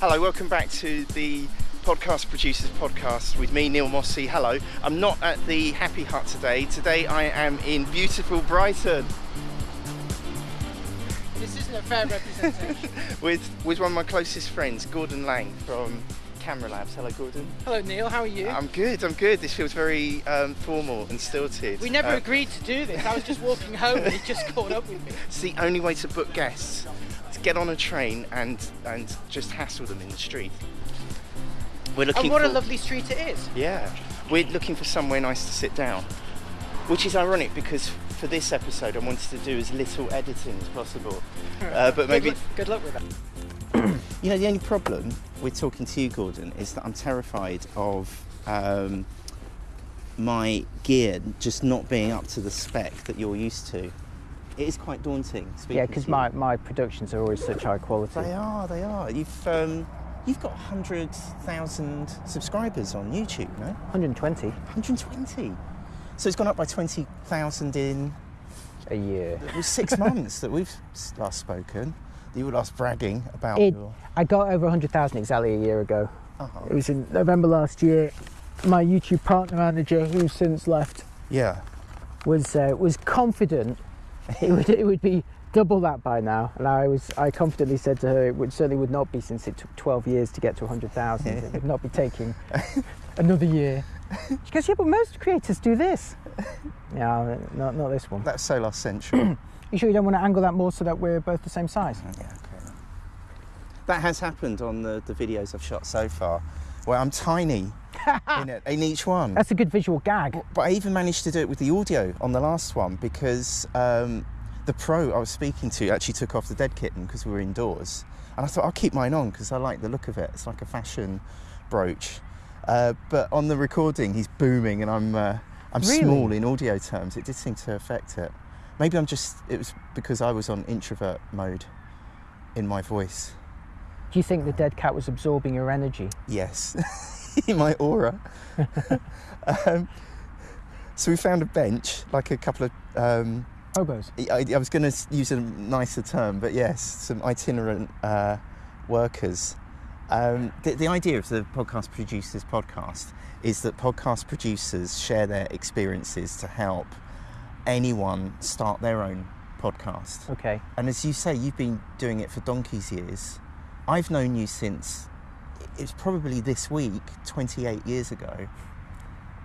Hello, welcome back to the Podcast Producers Podcast with me, Neil Mossy. Hello, I'm not at the Happy Hut today. Today I am in beautiful Brighton This isn't a fair representation. with, with one of my closest friends, Gordon Laing from Camera Labs. Hello, Gordon. Hello, Neil. How are you? I'm good, I'm good. This feels very um, formal and stilted. we never Uh, agreed to do this. I was just walking home and he just caught up with me. It's the only way to book guests. To get on a train and and just hassle them in the street. We're looking And what a lovely street it is. Yeah, we're looking for somewhere nice to sit down, which is ironic because for this episode I wanted to do as little editing as possible. Uh, but maybe Good, luck, good luck with that. you know the only problem with talking to you, Gordon, is that I'm terrified of um, my gear just not being up to the spec that you're used to. It is quite daunting. speaking Yeah, because my, my productions are always such high quality. They are, they are. You've um, you've got hundred thousand subscribers on YouTube, no? 120 120. So it's gone up by twenty thousand in a year. it was six months that we've last spoken. That you were last bragging about It, your. I got over 100,000 exactly a year ago. Oh, It was in November last year. My YouTube partner manager, who's since left, yeah. was uh, was confident it would it would be double that by now, and I was I confidently said to her it would certainly would not be since it took 12 years to get to 100,000. it would not be taking another year. She goes, yeah, but most creators do this. Yeah, not not this one. That's so last century. You sure you don't want to angle that more so that we're both the same size? yeah, okay. That has happened on the, the videos I've shot so far, where I'm tiny in, it, in each one. That's a good visual gag. But I even managed to do it with the audio on the last one because um, the pro I was speaking to actually took off the dead kitten because we were indoors. And I thought I'll keep mine on because I like the look of it. It's like a fashion brooch. Uh, but on the recording, he's booming and I'm, uh, I'm Really? small in audio terms. It did seem to affect it. Maybe I'm just, it was because I was on introvert mode in my voice. Do you think the dead cat was absorbing your energy? Yes, my aura. um, so we found a bench, like a couple of. Um, Hobos. I, I was going to use a nicer term, but yes, some itinerant uh, workers. Um, the, the idea of the podcast producers podcast is that podcast producers share their experiences to help anyone start their own podcast. Okay. And as you say, you've been doing it for donkey's years. I've known you since it's probably this week, 28 years ago.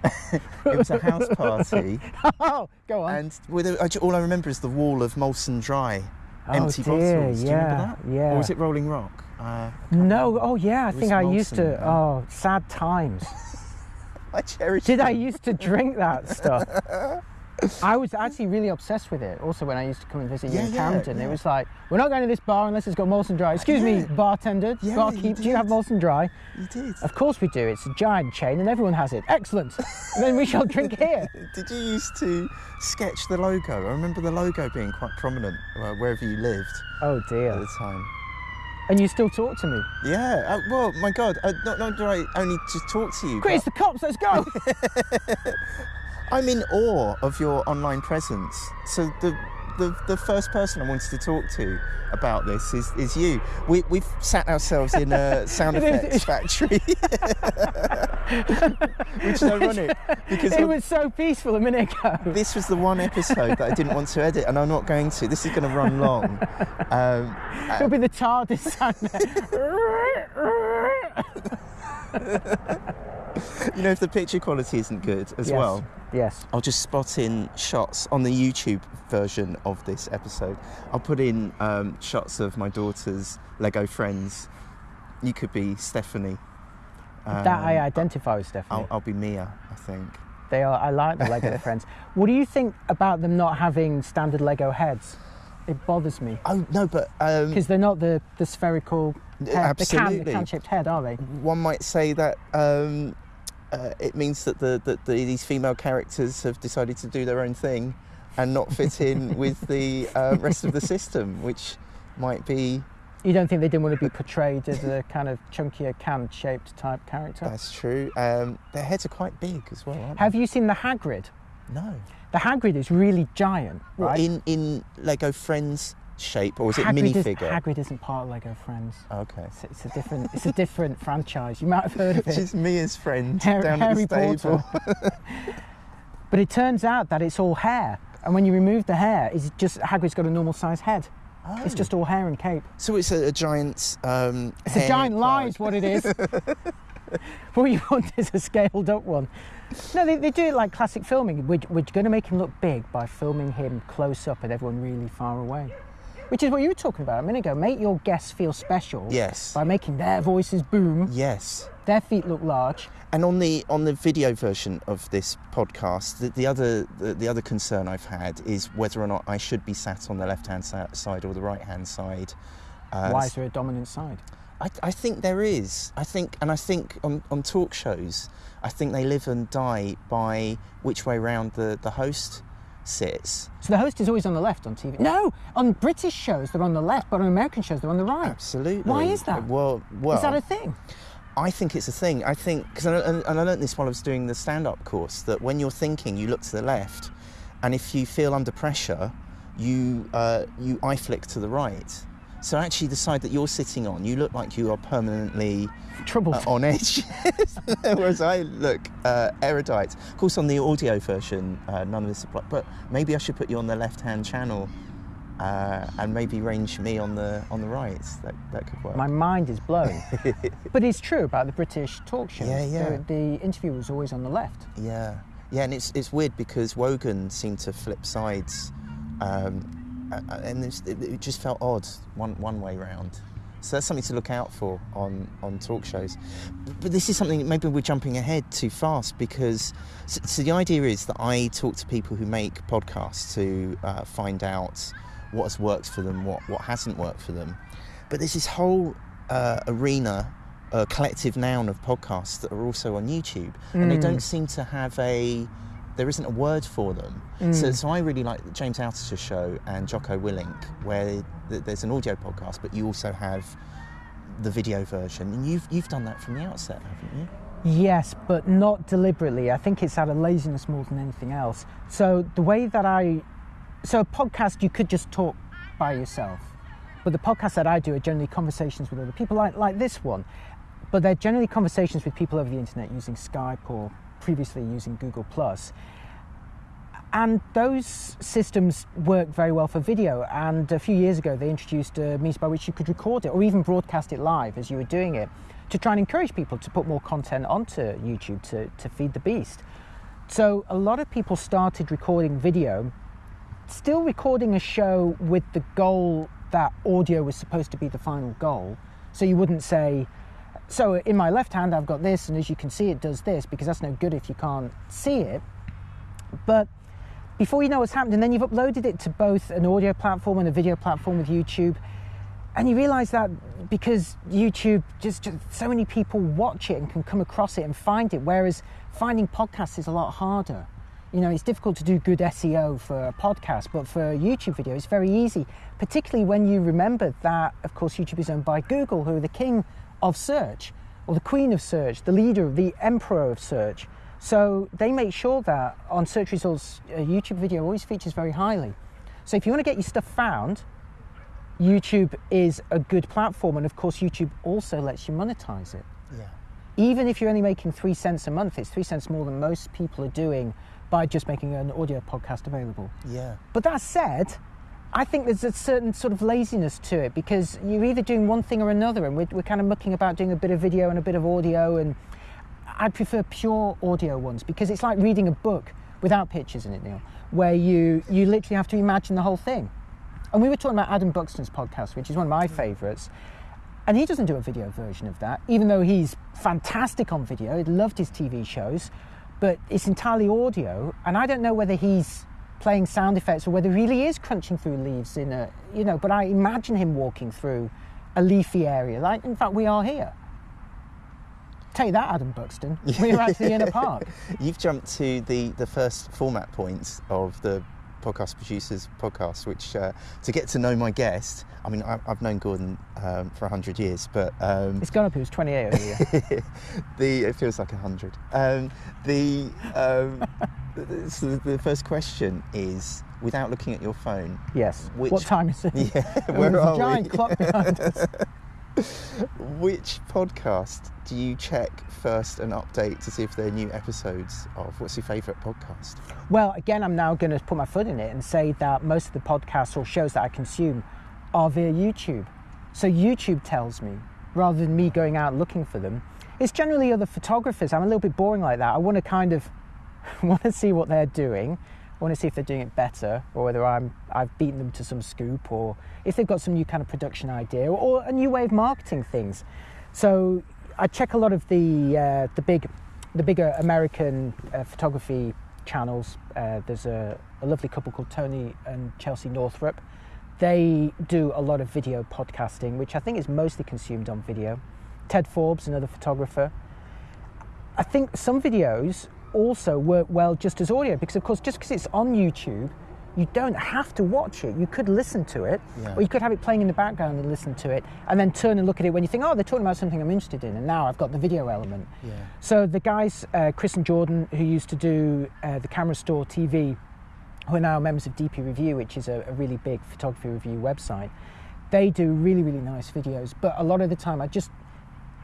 it was a house party, Oh, go on. and with a, all I remember is the wall of Molson Dry, Oh, empty dear, bottles. Do you remember yeah, that? yeah. Or was it Rolling Rock? Uh, no, oh yeah, I think I used to. Oh, sad times. I cherish. Did I used to drink that stuff? I was actually really obsessed with it. Also, when I used to come and visit you in yeah, Camden, yeah. it was like, we're not going to this bar unless it's got Molson Dry. Excuse me, Yeah. bartender, Yeah, barkeep, you do you have. Molson Dry? You did. Of course we do. It's a giant chain and everyone has it. Excellent. then we shall drink here. Did you used to sketch the logo? I remember the logo being quite prominent uh, wherever you lived Oh dear. at the time. And you still talk to me. Yeah. Uh, well, my God. Uh, not, not do I only just talk to you. Quick, it's but the cops, let's go! I'm in awe of your online presence. So the, the the first person I wanted to talk to about this is, is you. We, we've sat ourselves in a sound effects factory, which is ironic because it was so peaceful a minute ago. this was the one episode that I didn't want to edit, and I'm not going to. This is going to run long. Um, It'll be the TARDIS sound. you know, if the picture quality isn't good as yes. well, Yes. I'll just spot in shots on the YouTube version of this episode. I'll put in um, shots of my daughter's Lego friends. You could be Stephanie. that I Um, identify with Stephanie. I'll, I'll be Mia, I think. They are. I like the Lego friends. What do you think about them not having standard Lego heads? It bothers me Oh no, but um, because they're not the, the spherical head, the can, the absolutely. can-shaped head, are they? one might say that um, uh, it means that the, that the, these female characters have decided to do their own thing and not fit in with the uh, rest of the system, which might be You don't think they didn't want to be portrayed as a kind of chunkier can-shaped type character? that's true. Um, their heads are quite big as well, aren't Have you seen the Hagrid? No. The Hagrid is really giant, right? in in Lego Friends shape, or is it Hagrid is- minifigure? Hagrid isn't part of Lego Friends. Okay. It's, it's a different. It's a different franchise. You might have heard of it. She's Mia's friend Har- down Harry at the stable. But it turns out that it's all hair, and when you remove the hair, it's just Hagrid's got a normal size head. It's Oh. just all hair and cape. So it's a, a giant. Um, It's a giant lie, is what it is. what you want is a scaled up one. No, they, they do it like classic filming. We're, we're going to make him look big by filming him close up and everyone really far away. Which is what you were talking about a minute ago. Make your guests feel special Yes. by making their voices boom, Yes. their feet look large. And on the on the video version of this podcast, the, the other the, the other concern I've had is whether or not I should be sat on the left hand side or the right hand side. Uh, Why is there a dominant side? I, I think there is. I think, and I think on, on talk shows, I think they live and die by which way round the, the host sits. So the host is always on the left on TV. No, on British shows they're on the left, but on American shows they're on the right. Absolutely. Why is that? Well, well, is that a thing? I think it's a thing. I think because and, I learned this while I was doing the stand-up course that when you're thinking, you look to the left, and if you feel under pressure, you uh, you eye flick to the right. So actually, the side that you're sitting on, you look like you are permanently Trouble. uh, on edge, whereas I look uh, erudite. Of course, on the audio version, uh, none of this applies. But maybe I should put you on the left-hand channel, uh, and maybe range me on the on the right. That that could work. My mind is blown. but it's true about the British talk shows. Yeah, yeah. The, the interview was always on the left. Yeah, yeah, and it's it's weird because Wogan seemed to flip sides, um, and it, just felt odd one one way round. So that's something to look out for on on talk shows. But, this is something maybe we're jumping ahead too fast because so, so the idea is that I talk to people who make podcasts to uh, find out what has worked for them, what what hasn't worked for them. But there's this whole uh, arena, a collective noun of podcasts that are also on YouTube, and they don't seem to have a. There isn't a word for them. So, mm. so I really like James Altucher show and Jocko Willink, where th- there's an audio podcast, but you also have the video version, and you've you've done that from the outset, haven't you? Yes, but not deliberately. I think it's out of laziness more than anything else. So the way that I, so a podcast you could just talk by yourself, but the podcasts that I do are generally conversations with other people, like like this one, but they're generally conversations with people over the internet using Skype or previously using Google Plus. And those systems work very well for video. And a few years ago, they introduced a means by which you could record it or even broadcast it live as you were doing it to try and encourage people to put more content onto YouTube to, to feed the beast. So a lot of people started recording video, still recording a show with the goal that audio was supposed to be the final goal. So you wouldn't say, so in my left hand I've got this, and as you can see, it does this because that's no good if you can't see it. But before you know what's happened, and then you've uploaded it to both an audio platform and a video platform with YouTube, and you realize that because YouTube just, just so many people watch it and can come across it and find it, whereas finding podcasts is a lot harder. You know, it's difficult to do good SEO for a podcast, but for a YouTube video, it's very easy, particularly when you remember that, of course, YouTube is owned by Google, who are the king of search, or the queen of search, the leader, the emperor of search. So they make sure that on search results, a YouTube video always features very highly. So if you want to get your stuff found, YouTube is a good platform, and of course, YouTube also lets you monetize it. Yeah. Even if you're only making three cents a month, it's three cents more than most people are doing by just making an audio podcast available. Yeah. But that said, I think there's a certain sort of laziness to it because you're either doing one thing or another, and we're, we're kind of mucking about doing a bit of video and a bit of audio. And I'd prefer pure audio ones because it's like reading a book without pictures in it, Neil, where you you literally have to imagine the whole thing. And we were talking about Adam Buxton's podcast, which is one of my favourites. And he doesn't do a video version of that, even though he's fantastic on video. He loved his TV shows, but it's entirely audio. And I don't know whether he's playing sound effects or whether he really is crunching through leaves in a, you know, but I imagine him walking through a leafy area. Like, in fact, we are here. Tell you that, Adam Buxton. We're actually in a park. You've jumped to the, the first format point of the podcast producers podcast, which uh, to get to know my guest. I mean, I, I've known Gordon um, for hundred years, but um, It's gone up, he was 28 earlier. the it feels like a hundred. Um, the um, So the, the first question is, without looking at your phone, Yes. Which- What time is it? yeah, where there's are a giant we? clock behind us. Which podcast do you check first and update to see if there are new episodes of? What's your favourite podcast? Well, again, I'm now going to put my foot in it and say that most of the podcasts or shows that I consume are via YouTube. So YouTube tells me rather than me going out looking for them. It's generally other photographers. I'm a little bit boring like that. I want to kind of want to see what they're doing. I want to see if they're doing it better or whether I'm I've beaten them to some scoop or if they've got some new kind of production idea or a new way of marketing things. So I check a lot of the uh, the big the bigger American uh, photography channels. Uh, there's a, a lovely couple called Tony and Chelsea Northrup. They do a lot of video podcasting, which I think is mostly consumed on video. Ted Forbes, another photographer. I think some videos also work well just as audio because, of course, just because it's on YouTube, you don't have to watch it. You could listen to it, Yeah. or you could have it playing in the background and listen to it, and then turn and look at it when you think, oh, they're talking about something I'm interested in, and now I've got the video element. Yeah. So the guys, uh, Chris and Jordan, who used to do uh, the Camera Store TV, who are now members of DP Review, which is a, a really big photography review website, they do really, really nice videos. But a lot of the time, I just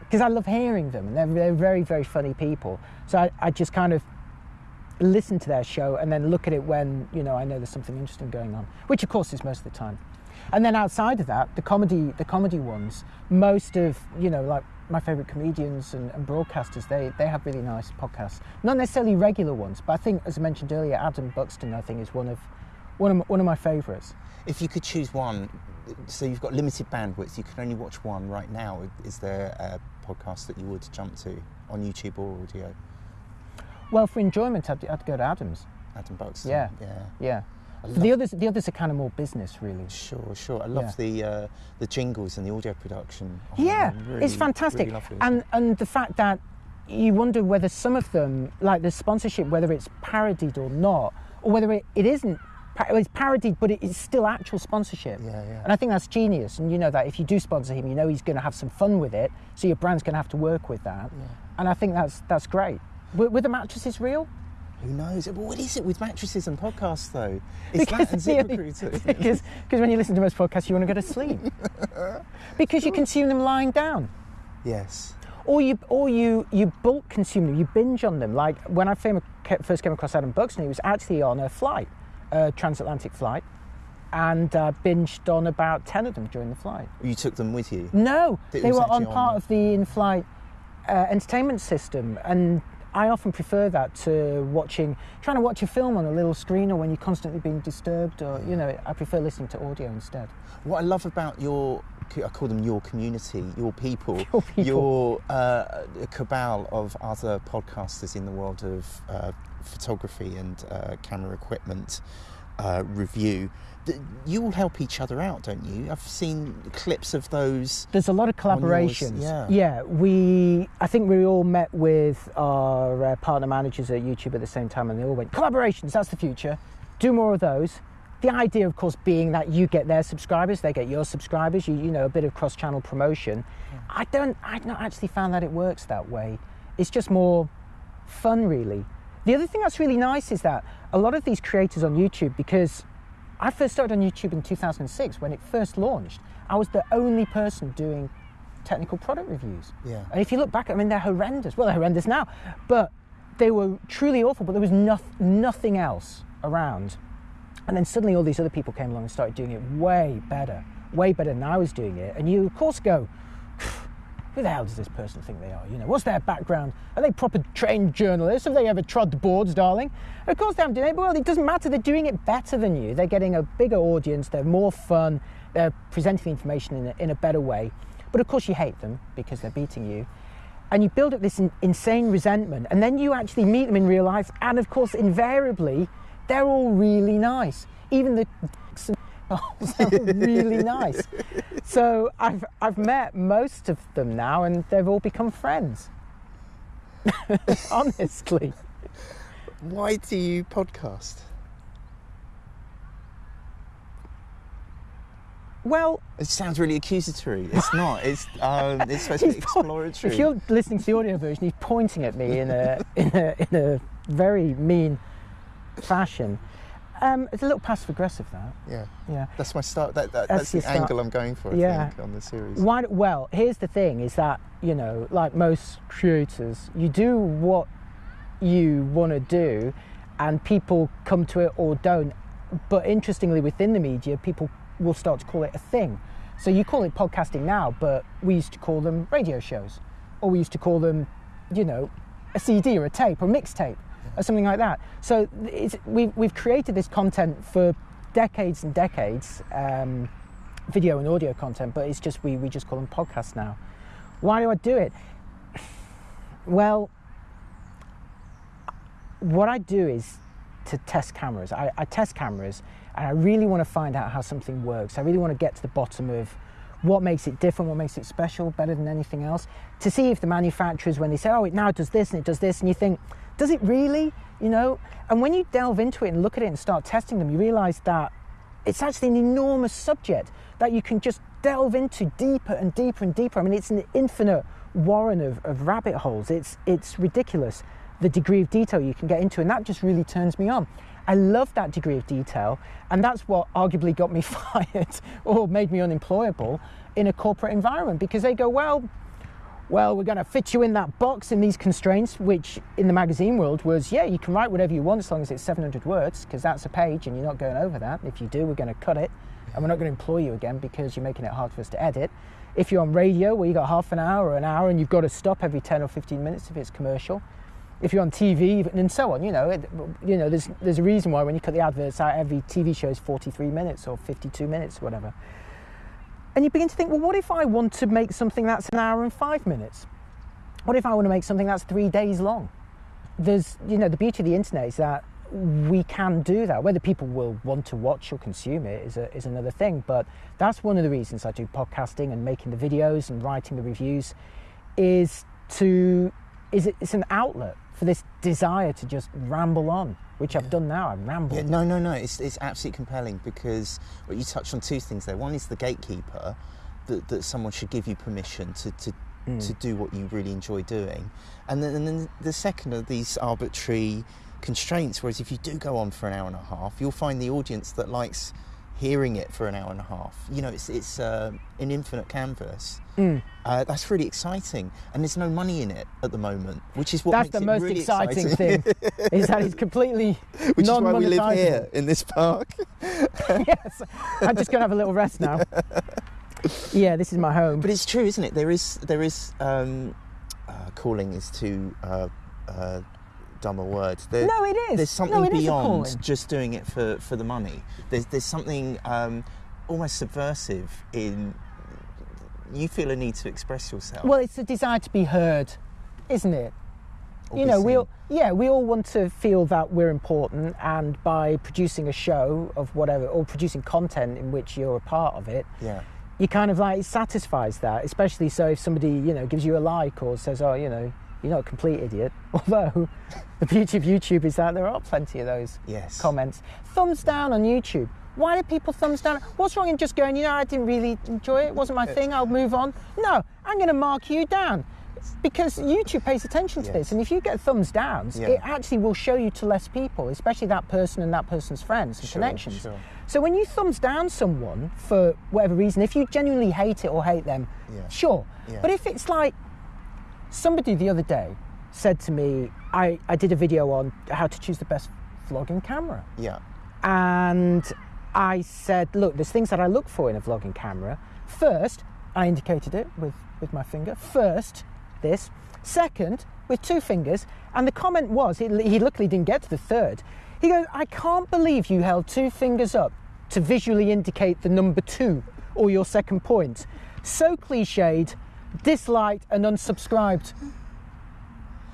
because I love hearing them, and they're, they're very, very funny people. So I, I just kind of listen to their show and then look at it when you know I know there's something interesting going on, which of course is most of the time. And then outside of that, the comedy, the comedy ones, most of you know like my favourite comedians and, and broadcasters, they they have really nice podcasts. Not necessarily regular ones, but I think, as I mentioned earlier, Adam Buxton, I think, is one of one of my, one of my favourites. If you could choose one, so you've got limited bandwidth, you can only watch one right now. Is there a podcast that you would jump to on YouTube or audio? Well, for enjoyment, I'd, I'd go to Adams. Adam Buxton. Yeah. Yeah. Yeah. Love- the others, the others are kind of more business, really. Sure, sure. I love Yeah. the uh, the jingles and the audio production. Oh, Yeah, really- it's fantastic. really lovely. and and the fact that you wonder whether some of them, like the sponsorship, whether it's parodied or not, or whether it, it isn't. It's parodied, but it is still actual sponsorship. Yeah, yeah. And I think that's genius. And you know that if you do sponsor him, you know he's going to have some fun with it. So your brand's going to have to work with that. Yeah. And I think that's that's great. Were, were the mattresses real? Who knows? But what is it with mattresses and podcasts, though? It's that and ZipRecruiter. because because when you listen to most podcasts, you want to go to sleep because you consume them lying down. yes. or you or you you bulk consume them, you binge on them. Like when I first came across Adam Buxton, he was actually on a flight, a transatlantic flight, and uh, binged on about ten of them during the flight. You took them with you. No, It they were on actually on part of the in-flight uh, entertainment system, and I often prefer that to watching, trying to watch a film on a little screen, or when you're constantly being disturbed, or you know, I prefer listening to audio instead. What I love about your, I call them your community, your people, Your people. your uh, cabal of other podcasters in the world of uh, photography and uh, camera equipment uh, review. You all help each other out, don't you? I've seen clips of those. There's a lot of collaborations. yeah. yeah. We, I think we all met with our uh, partner managers at YouTube at the same time, and they all went collaborations. That's the future. Do more of those. The idea, of course, being that you get their subscribers, they get your subscribers. You, you know, a bit of cross-channel promotion. I don't. I've not actually found that it works that way. It's just more fun, really. The other thing that's really nice is that a lot of these creators on YouTube, because I first started on YouTube in 2006 when it first launched, I was the only person doing technical product reviews. Yeah. And if you look back, I mean, they're horrendous. Well, they're horrendous now, but they were truly awful, but there was noth- nothing else around. And then suddenly all these other people came along and started doing it way better, way better than I was doing it. And you, of course, go, who the hell does this person think they are? You know, what's their background? Are they proper trained journalists? Have they ever trod the boards, darling? Of course they haven't done it, but well, it doesn't matter. They're doing it better than you. They're getting a bigger audience. They're more fun. They're presenting the information in a, in a better way. But of course you hate them because they're beating you. And you build up this in, insane resentment. And then you actually meet them in real life. And of course, invariably, they're all really nice. Even the dicks and really nice. So I've, I've met most of them now and they've all become friends. Honestly. Why do you podcast? Well, It sounds really accusatory. It's not. It's um, it's supposed to be exploratory. if you're listening to the audio version, he's pointing at me in a, in a, in a very mean fashion. Um, it's a little passive aggressive that. Yeah, Yeah. that's my start. That, that, That's that's, the start. angle I'm going for. I Yeah. think on the series. Why? Well, here's the thing: is that you know, like most creators, you do what you want to do, and people come to it or don't. But interestingly, within the media, people will start to call it a thing. So you call it podcasting now, but we used to call them radio shows, or we used to call them, you know, a CD or a tape or mixtape or something like that. So we've, we've created this content for decades and decades, um, video and audio content, but it's just we, we just call them podcasts now. Why do I do it? Well, what I do is to test cameras. I, I test cameras and I really want to find out how something works. I really want to get to the bottom of what makes it different, what makes it special, better than anything else. To see if the manufacturers, when they say, oh, it now does this and it does this, and you think, does it really? You know? And when you delve into it and look at it and start testing them, you realize that it's actually an enormous subject that you can just delve into deeper and deeper and deeper. I mean, it's an infinite warren of, of rabbit holes. It's, it's ridiculous the degree of detail you can get into, and that just really turns me on. I love that degree of detail, and that's what arguably got me fired or made me unemployable in a corporate environment because they go, well, well, we're going to fit you in that box in these constraints, which in the magazine world was, yeah, you can write whatever you want as long as it's 700 words, because that's a page and you're not going over that. If you do, we're going to cut it, and we're not going to employ you again because you're making it hard for us to edit. If you're on radio, where you've got half an hour or an hour, and you've got to stop every 10 or 15 minutes if it's commercial. If you're on TV and so on, you know, it, you know, there's there's a reason why when you cut the adverts out, every TV show is 43 minutes or 52 minutes or whatever. And you begin to think, well, what if I want to make something that's an hour and five minutes? What if I want to make something that's three days long? There's, you know, the beauty of the internet is that we can do that. Whether people will want to watch or consume it is, a, is another thing. But that's one of the reasons I do podcasting and making the videos and writing the reviews is to, is it, it's an outlet for this desire to just ramble on, which I've done now. I ramble. Yeah, no, no, no. It's, it's absolutely compelling because well, you touched on two things there. One is the gatekeeper, that, that someone should give you permission to, to, mm. to do what you really enjoy doing. And then, and then the second are these arbitrary constraints. Whereas if you do go on for an hour and a half, you'll find the audience that likes hearing it for an hour and a half. You know, it's, it's uh, an infinite canvas. Mm. Uh, that's really exciting, and there's no money in it at the moment, which is what That's makes the most really exciting, exciting. thing, is that it's completely which is why we live here in this park. yes, I'm just going to have a little rest now. Yeah, this is my home. But it's true, isn't it? There is there is um, uh, calling is to uh, uh, dumb a word. There, no, it is. there's something no, is beyond just doing it for, for the money. There's there's something um, almost subversive in you feel a need to express yourself. Well, it's a desire to be heard, isn't it? you know, we all, yeah, we all want to feel that we're important, and by producing a show of whatever, or producing content in which you're a part of it, yeah. you kind of like it satisfies that. Especially so if somebody you know gives you a like or says, "Oh, you know, you're not a complete idiot." Although the beauty of YouTube is that there are plenty of those Yes. comments. Thumbs down on YouTube. Why do people thumbs down? What's wrong in just going, you know, I didn't really enjoy it, it wasn't my thing, I'll move on? No, I'm going to mark you down because YouTube pays attention to Yes. this. And if you get thumbs downs, Yeah. it actually will show you to less people, especially that person and that person's friends and Sure, connections. sure. So when you thumbs down someone for whatever reason, if you genuinely hate it or hate them, Yeah. sure. Yeah. But if it's like somebody the other day said to me, I, I did a video on how to choose the best vlogging camera Yeah. and I said, look, there's things that I look for in a vlogging camera. First, I indicated it with, with my finger. First, this. Second, with two fingers. And the comment was, he, he luckily didn't get to the third. He goes, I can't believe you held two fingers up to visually indicate the number two or your second point. So cliched, disliked, and unsubscribed.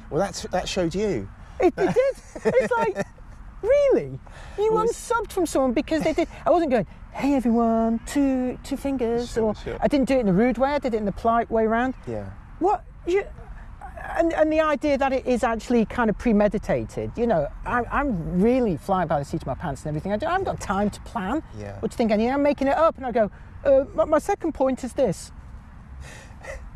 Well, that's that showed you. It, it did. It's like, really? You Well, unsubbed from someone because they did. I wasn't going, hey everyone, two two fingers, Sure, or sure. I didn't do it in a rude way. I did it in the polite way around. Yeah. What you? And, and the idea that it is actually kind of premeditated, you know, I, I'm really flying by the seat of my pants and everything. I, do, I haven't got time to plan. Yeah. What do you think? I need? I'm making it up, and I go. Uh, my, my second point is this,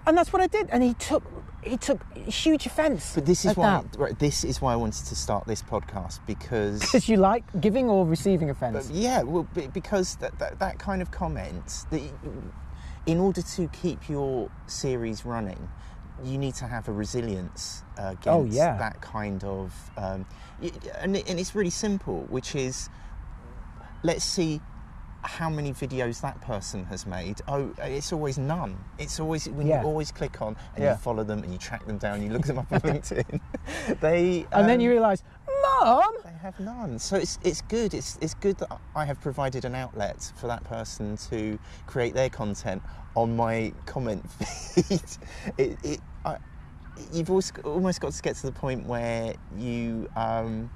and that's what I did. And he took he took huge offence. But this is why that. right, this is why I wanted to start this podcast because Because you like giving or receiving offence. Yeah, well, because that, that, that kind of comment, that in order to keep your series running, you need to have a resilience uh, against Oh, yeah. that kind of. Um, and, and it's really simple, which is let's see how many videos that person has made. Oh, it's always none. It's always when Yeah. you always click on and Yeah. you follow them and you track them down, you look them up on LinkedIn. they and then um, you realise, Mum, they have none. So it's it's good. It's it's good that I have provided an outlet for that person to create their content on my comment feed. It, it I, you've always, almost got to get to the point where you um,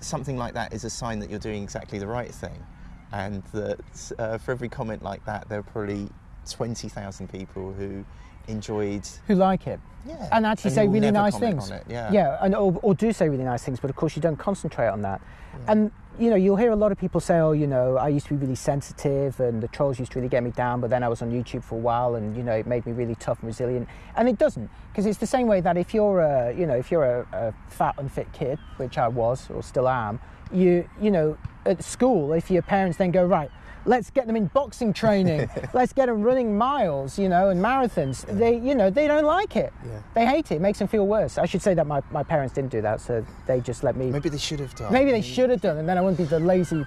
something like that is a sign that you're doing exactly the right thing, and that uh, for every comment like that, there are probably twenty thousand people who enjoyed. who like it. Yeah, and actually you say really nice things. it, Yeah, yeah, and or, or do say really nice things, but of course you don't concentrate on that. And you know, you'll hear a lot of people say, "Oh, you know, I used to be really sensitive, and the trolls used to really get me down, but then I was on YouTube for a while, and you know, it made me really tough and resilient." And it doesn't, because it's the same way that if you're a, you know, if you're a, a fat, unfit kid, which I was or still am, you, you know, at school, if your parents then go, "Right, let's get them in boxing training, let's get them running miles, you know, and marathons," they, you know, they don't like it. Yeah. They hate it. It makes them feel worse. I should say that my, my parents didn't do that, so they just let me. Maybe they should have done. Maybe they should have done, and then I wouldn't be the lazy.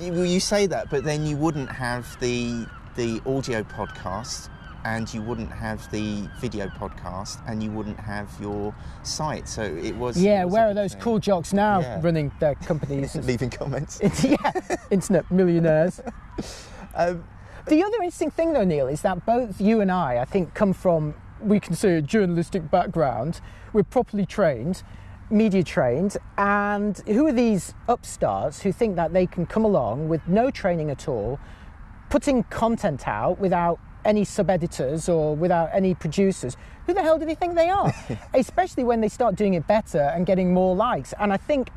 You, well, you say that, but then you wouldn't have the the audio podcast, and you wouldn't have the video podcast, and you wouldn't have your site. So it was. Yeah, it was where are those thing. cool jocks now Yeah. running their companies? Leaving comments. yeah, internet millionaires. Um, The other interesting thing, though, Neil, is that both you and I, I think, come from we can say a journalistic background. We're properly trained, media trained, and who are these upstarts who think that they can come along with no training at all, putting content out without any sub editors or without any producers? Who the hell do they think they are? Especially when they start doing it better and getting more likes. And I think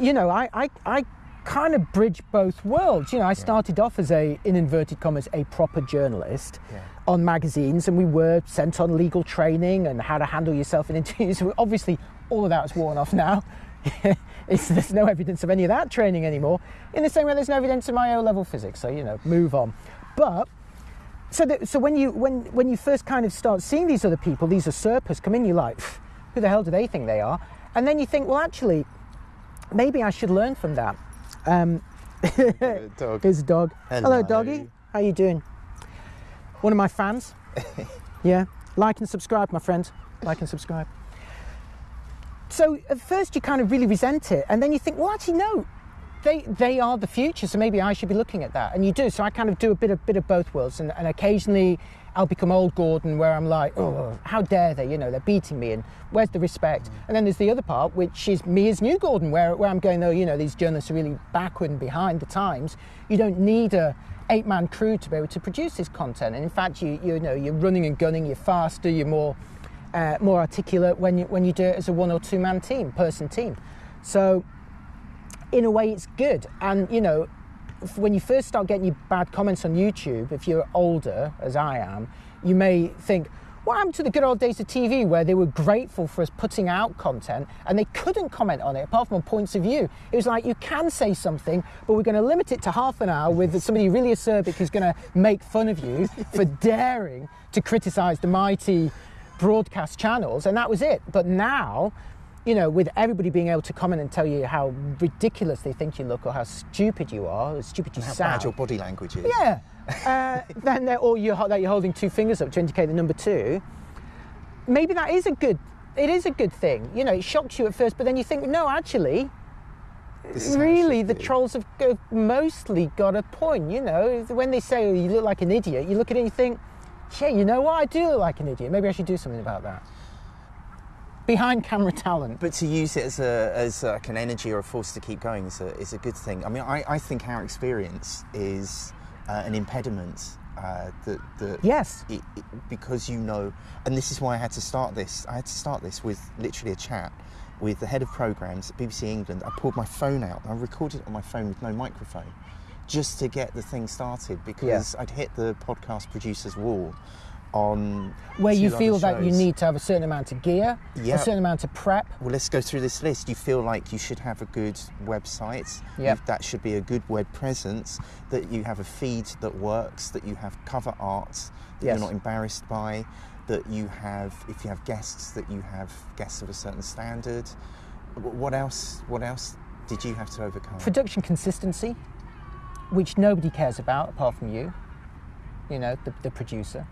you know, I, I, I kind of bridge both worlds. You know, I started off as a, in inverted commas, a proper journalist Yeah. on magazines, and we were sent on legal training and how to handle yourself in interviews. Obviously, all of that is worn off now. it's, there's no evidence of any of that training anymore. In the same way, there's no evidence of my O-level physics. So you know, move on. But so, that, so when you when when you first kind of start seeing these other people, these usurpers come in, you're like, who the hell do they think they are? And then you think, well, actually, maybe I should learn from that. Um, dog. here's a dog. Hello, Hello. doggy. How are you doing? One of my fans. yeah. Like and subscribe, my friend. Like and subscribe. So at first you kind of really resent it, and then you think, well, actually, no. They, they are the future, so maybe I should be looking at that. And you do. So I kind of do a bit of bit of both worlds, and, and occasionally I'll become old Gordon, where I'm like, oh, how dare they? You know, they're beating me, and where's the respect? And then there's the other part, which is me as new Gordon, where, where I'm going, though, you know, these journalists are really backward and behind the times. You don't need a eight-man crew to be able to produce this content. And in fact, you you know, you're running and gunning, you're faster, you're more uh, more articulate when you when you do it as a one or two man team, person team. So in a way, it's good. And you know, when you first start getting your bad comments on YouTube, if you're older, as I am, you may think, what happened to the good old days of TV where they were grateful for us putting out content and they couldn't comment on it apart from points of view? It was like, you can say something, but we're going to limit it to half an hour with somebody really acerbic who's going to make fun of you for daring to criticise the mighty broadcast channels, and that was it. But now, you know, with everybody being able to comment and tell you how ridiculous they think you look or how stupid you are, or stupid you How sound. bad your body language is. Yeah. Uh, then they're, or you're, that you're holding two fingers up to indicate the number two. Maybe that is a good. It is a good thing. You know, it shocks you at first, but then you think, no, actually, This is how it really, the be. trolls have mostly got a point. You know, when they say oh, you look like an idiot, you look at it and you think, yeah, you know what, I do look like an idiot. Maybe I should do something about that. Behind camera talent. But to use it as a as like an energy or a force to keep going is a is a good thing. I mean, I, I think our experience is uh, an impediment uh, that that Yes. it, it- because you know, and this is why I had to start this. I had to start this with literally a chat with the head of programs at BBC England. I pulled my phone out. and I recorded it on my phone with no microphone, just to get the thing started because I'd hit the podcast producer's wall. On Where you feel that you need to have a certain amount of gear, Yeah. a certain amount of prep. Well, let's go through this list. You feel like you should have a good website. Yep. That should be a good web presence. That you have a feed that works. That you have cover art that Yes. you're not embarrassed by. That you have, if you have guests, that you have guests of a certain standard. What else? What else did you have to overcome? Production consistency, which nobody cares about apart from you, you know, the, the producer.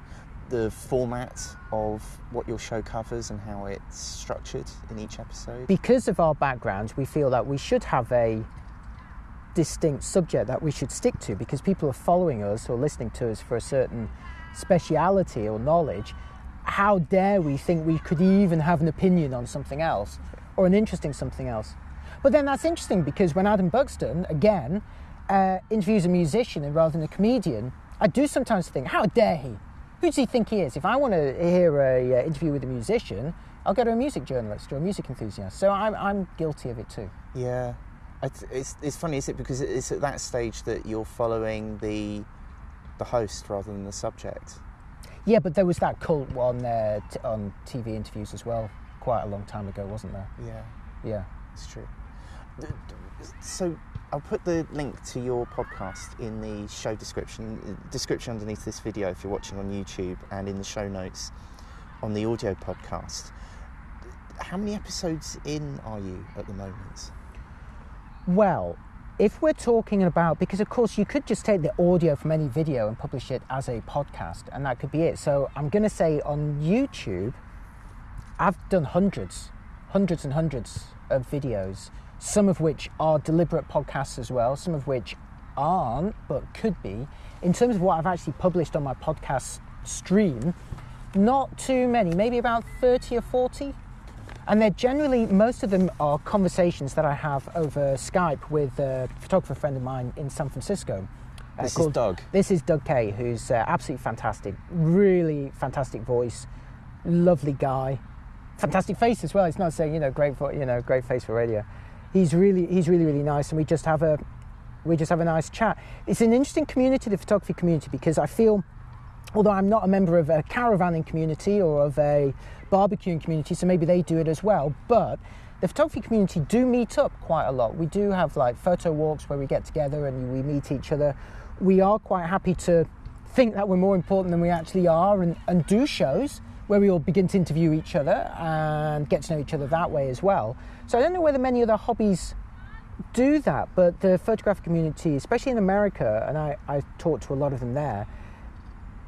The format of what your show covers and how it's structured in each episode. Because of our backgrounds, we feel that we should have a distinct subject that we should stick to because people are following us or listening to us for a certain speciality or knowledge. How dare we think we could even have an opinion on something else or an interesting something else? But then that's interesting because when Adam Buxton, again, uh, interviews a musician rather than a comedian, I do sometimes think, how dare he? Who does he think he is? If I want to hear a uh, interview with a musician, I'll go to a music journalist or a music enthusiast. So I'm, I'm guilty of it too. Yeah, it's it's funny, is it? Because it's at that stage that you're following the the host rather than the subject. Yeah, but there was that cult on uh, t- on TV interviews as well, quite a long time ago, wasn't there? Yeah, Yeah. it's true. So I'll put the link to your podcast in the show description description underneath this video if you're watching on YouTube, and in the show notes on the audio podcast. How many episodes in are you at the moment? Well, if we're talking about, because of course you could just take the audio from any video and publish it as a podcast, and that could be it. So I'm going to say on YouTube, I've done hundreds, hundreds and hundreds of videos, some of which are deliberate podcasts as well, some of which aren't, but could be. In terms of what I've actually published on my podcast stream, not too many, maybe about 30 or 40. And they're generally, most of them are conversations that I have over Skype with a photographer friend of mine in San Francisco. uh, This is Doug. This is Doug Kaye, who's uh, absolutely fantastic. Really fantastic voice, lovely guy, fantastic face as well. It's not saying you know great for you know great face for radio. He's really he's really really nice, and we just have a we just have a nice chat. It's an interesting community, the photography community, because I feel although I'm not a member of a caravanning community or of a barbecuing community, so maybe they do it as well, but the photography community do meet up quite a lot. We do have like photo walks where we get together and we meet each other. We are quite happy to think that we're more important than we actually are and, and do shows where we all begin to interview each other and get to know each other that way as well. So I don't know whether many other hobbies do that, but the photographic community, especially in America, and I, I talk to a lot of them there,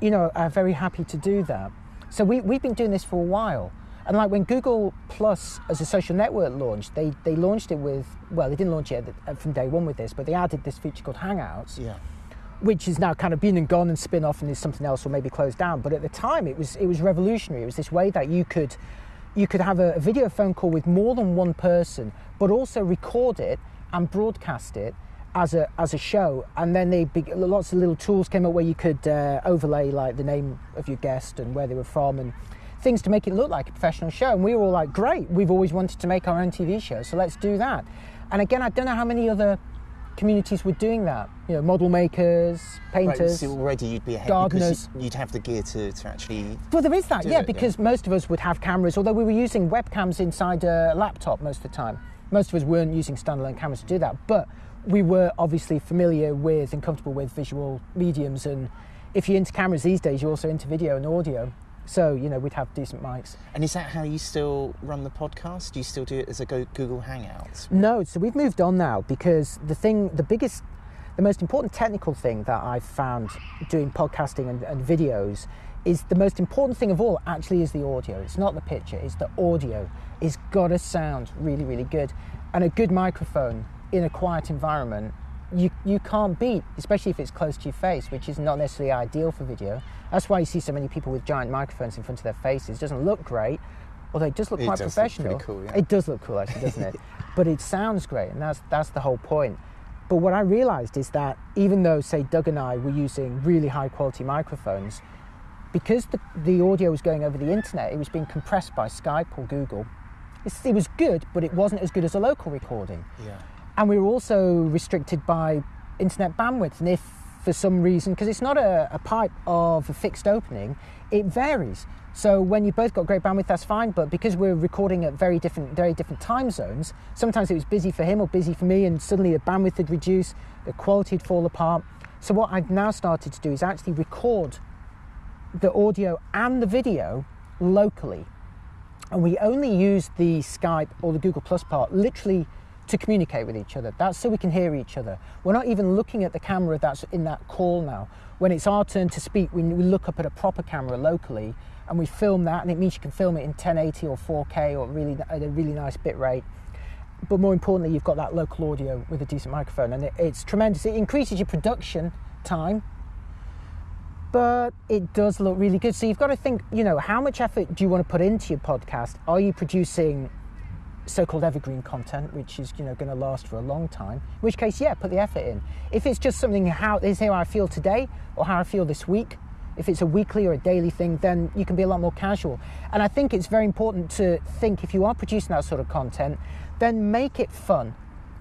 you know, are very happy to do that. So we, we've been doing this for a while. And like when Google Plus as a social network launched, they, they launched it with, well, they didn't launch it from day one with this, but they added this feature called Hangouts, Yeah. Which is now kind of been and gone and spin off and is something else or maybe closed down. But at the time, it was, it was revolutionary. It was this way that you could, you could have a, a video phone call with more than one person, but also record it and broadcast it as a as a show. And then they lots of little tools came up where you could uh, overlay like the name of your guest and where they were from and things to make it look like a professional show. And we were all like, great, we've always wanted to make our own TV show, so let's do that. And again, I don't know how many other communities were doing that. You know, model makers, Right, painters. so already you'd be ahead gardeners. because you- you'd have the gear to, to actually. Well, there is that, yeah, it, yeah. because most of us would have cameras, although we were using webcams inside a laptop most of the time. Most of us weren't using standalone cameras to do that, but we were obviously familiar with and comfortable with visual mediums. And if you're into cameras these days, you're also into video and audio. So, you know, we'd have decent mics. And is that how you still run the podcast? Do you still do it as a Google Hangouts? No, so we've moved on now because the thing, the biggest, the most important technical thing that I've found doing podcasting and, and videos is the most important thing of all actually is the audio. It's not the picture, it's the audio. It's got to sound really, really good. And a good microphone in a quiet environment, you, you can't beat, especially if it's close to your face, which is not necessarily ideal for video. That's why you see so many people with giant microphones in front of their faces. It doesn't look great, although it does look It quite does look professional. cool, yeah. It does look cool, actually, doesn't it? but it sounds great, and that's that's the whole point. But what I realised is that even though, say, Doug and I were using really high quality microphones, because the, the audio was going over the internet, it was being compressed by Skype or Google. It's, it was good, but it wasn't as good as a local recording. Yeah. And we were also restricted by internet bandwidth. And if for some reason, because it's not a, a pipe of a fixed opening, it varies. So when you've both got great bandwidth, that's fine. But because we're recording at very different, very different time zones, sometimes it was busy for him or busy for me, and suddenly the bandwidth would reduce, the quality would fall apart. So what I've now started to do is actually record the audio and the video locally, and we only use the Skype or the Google Plus part literally to communicate with each other. That's so we can hear each other. We're not even looking at the camera that's in that call now. When it's our turn to speak, we, we look up at a proper camera locally and we film that, and it means you can film it in 1080 or 4K or really at a really nice bit rate. But more importantly, you've got that local audio with a decent microphone, and it, it's tremendous. It increases your production time, but it does look really good. So you've got to think, you know, how much effort do you want to put into your podcast? Are you producing so-called evergreen content, which is you know going to last for a long time. In which case, yeah, put the effort in. If it's just something how is how I feel today or how I feel this week, if it's a weekly or a daily thing, then you can be a lot more casual. And I think it's very important to think if you are producing that sort of content, then make it fun.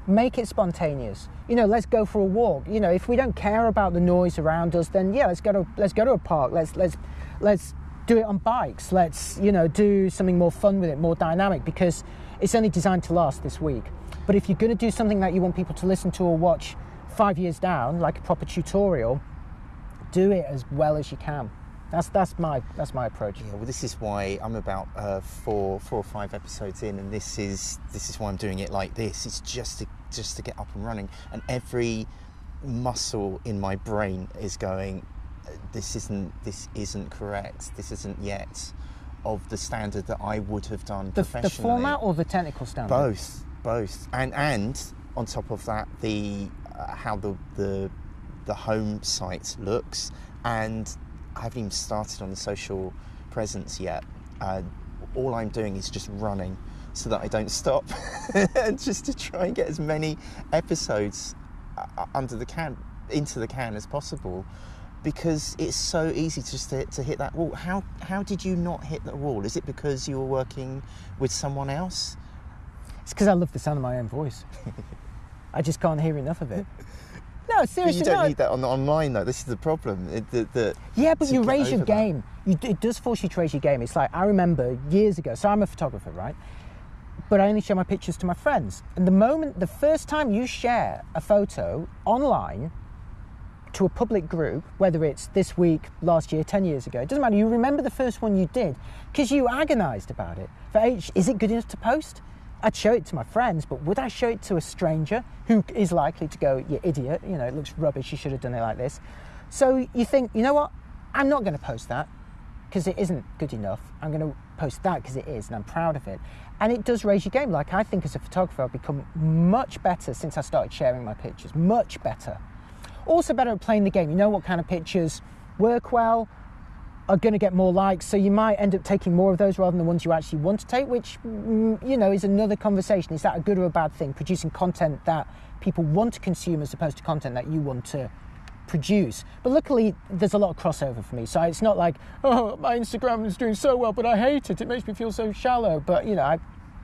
Make it spontaneous. You know, let's go for a walk. You know, if we don't care about the noise around us, then yeah, let's go to let's go to a park. Let's let's let's do it on bikes. Let's, you know, do something more fun with it, more dynamic because it's only designed to last this week. But if you're going to do something that you want people to listen to or watch 5 years down, like a proper tutorial, do it as well as you can. That's that's my that's my approach. Yeah, well, this is why I'm about uh, four four or five episodes in, and this is this is why I'm doing it like this. It's just to just to get up and running, and every muscle in my brain is going. This isn't this isn't correct. This isn't yet of the standard that I would have done The, professionally. the format or the technical standard? Both, both, and and on top of that, the uh, how the the the home site looks, and I haven't even started on the social presence yet. Uh, all I'm doing is just running so that I don't stop, and just to try and get as many episodes uh, under the can into the can as possible. Because it's so easy just to, to hit that wall. How how did you not hit the wall? Is it because you were working with someone else? It's because I love the sound of my own voice. I just can't hear enough of it. No, But seriously. you don't no. need that on online though. This is the problem. It, the, the, Yeah, but you raise your game. You, it does force you to raise your game. It's like I remember years ago. So I'm a photographer, right? But I only share my pictures to my friends. And the moment, the first time you share a photo online to a public group, whether it's this week, last year, ten years ago, it doesn't matter. You remember the first one you did because you agonised about it. For H, is it good enough to post? I'd show it to my friends, but would I show it to a stranger who is likely to go, "You idiot! You know, it looks rubbish. You should have done it like this." So you think, you know what? I'm not going to post that because it isn't good enough. I'm going to post that because it is, and I'm proud of it. And it does raise your game. Like I think as a photographer, I've become much better since I started sharing my pictures. Much better. Also better at playing the game. You know what kind of pictures work well, are going to get more likes, so you might end up taking more of those rather than the ones you actually want to take, which mm, you know is another conversation. Is that a good or a bad thing? Producing content that people want to consume as opposed to content that you want to produce. But luckily, there's a lot of crossover for me, so it's not like oh my Instagram is doing so well, but I hate it. It makes me feel so shallow. But you know, I,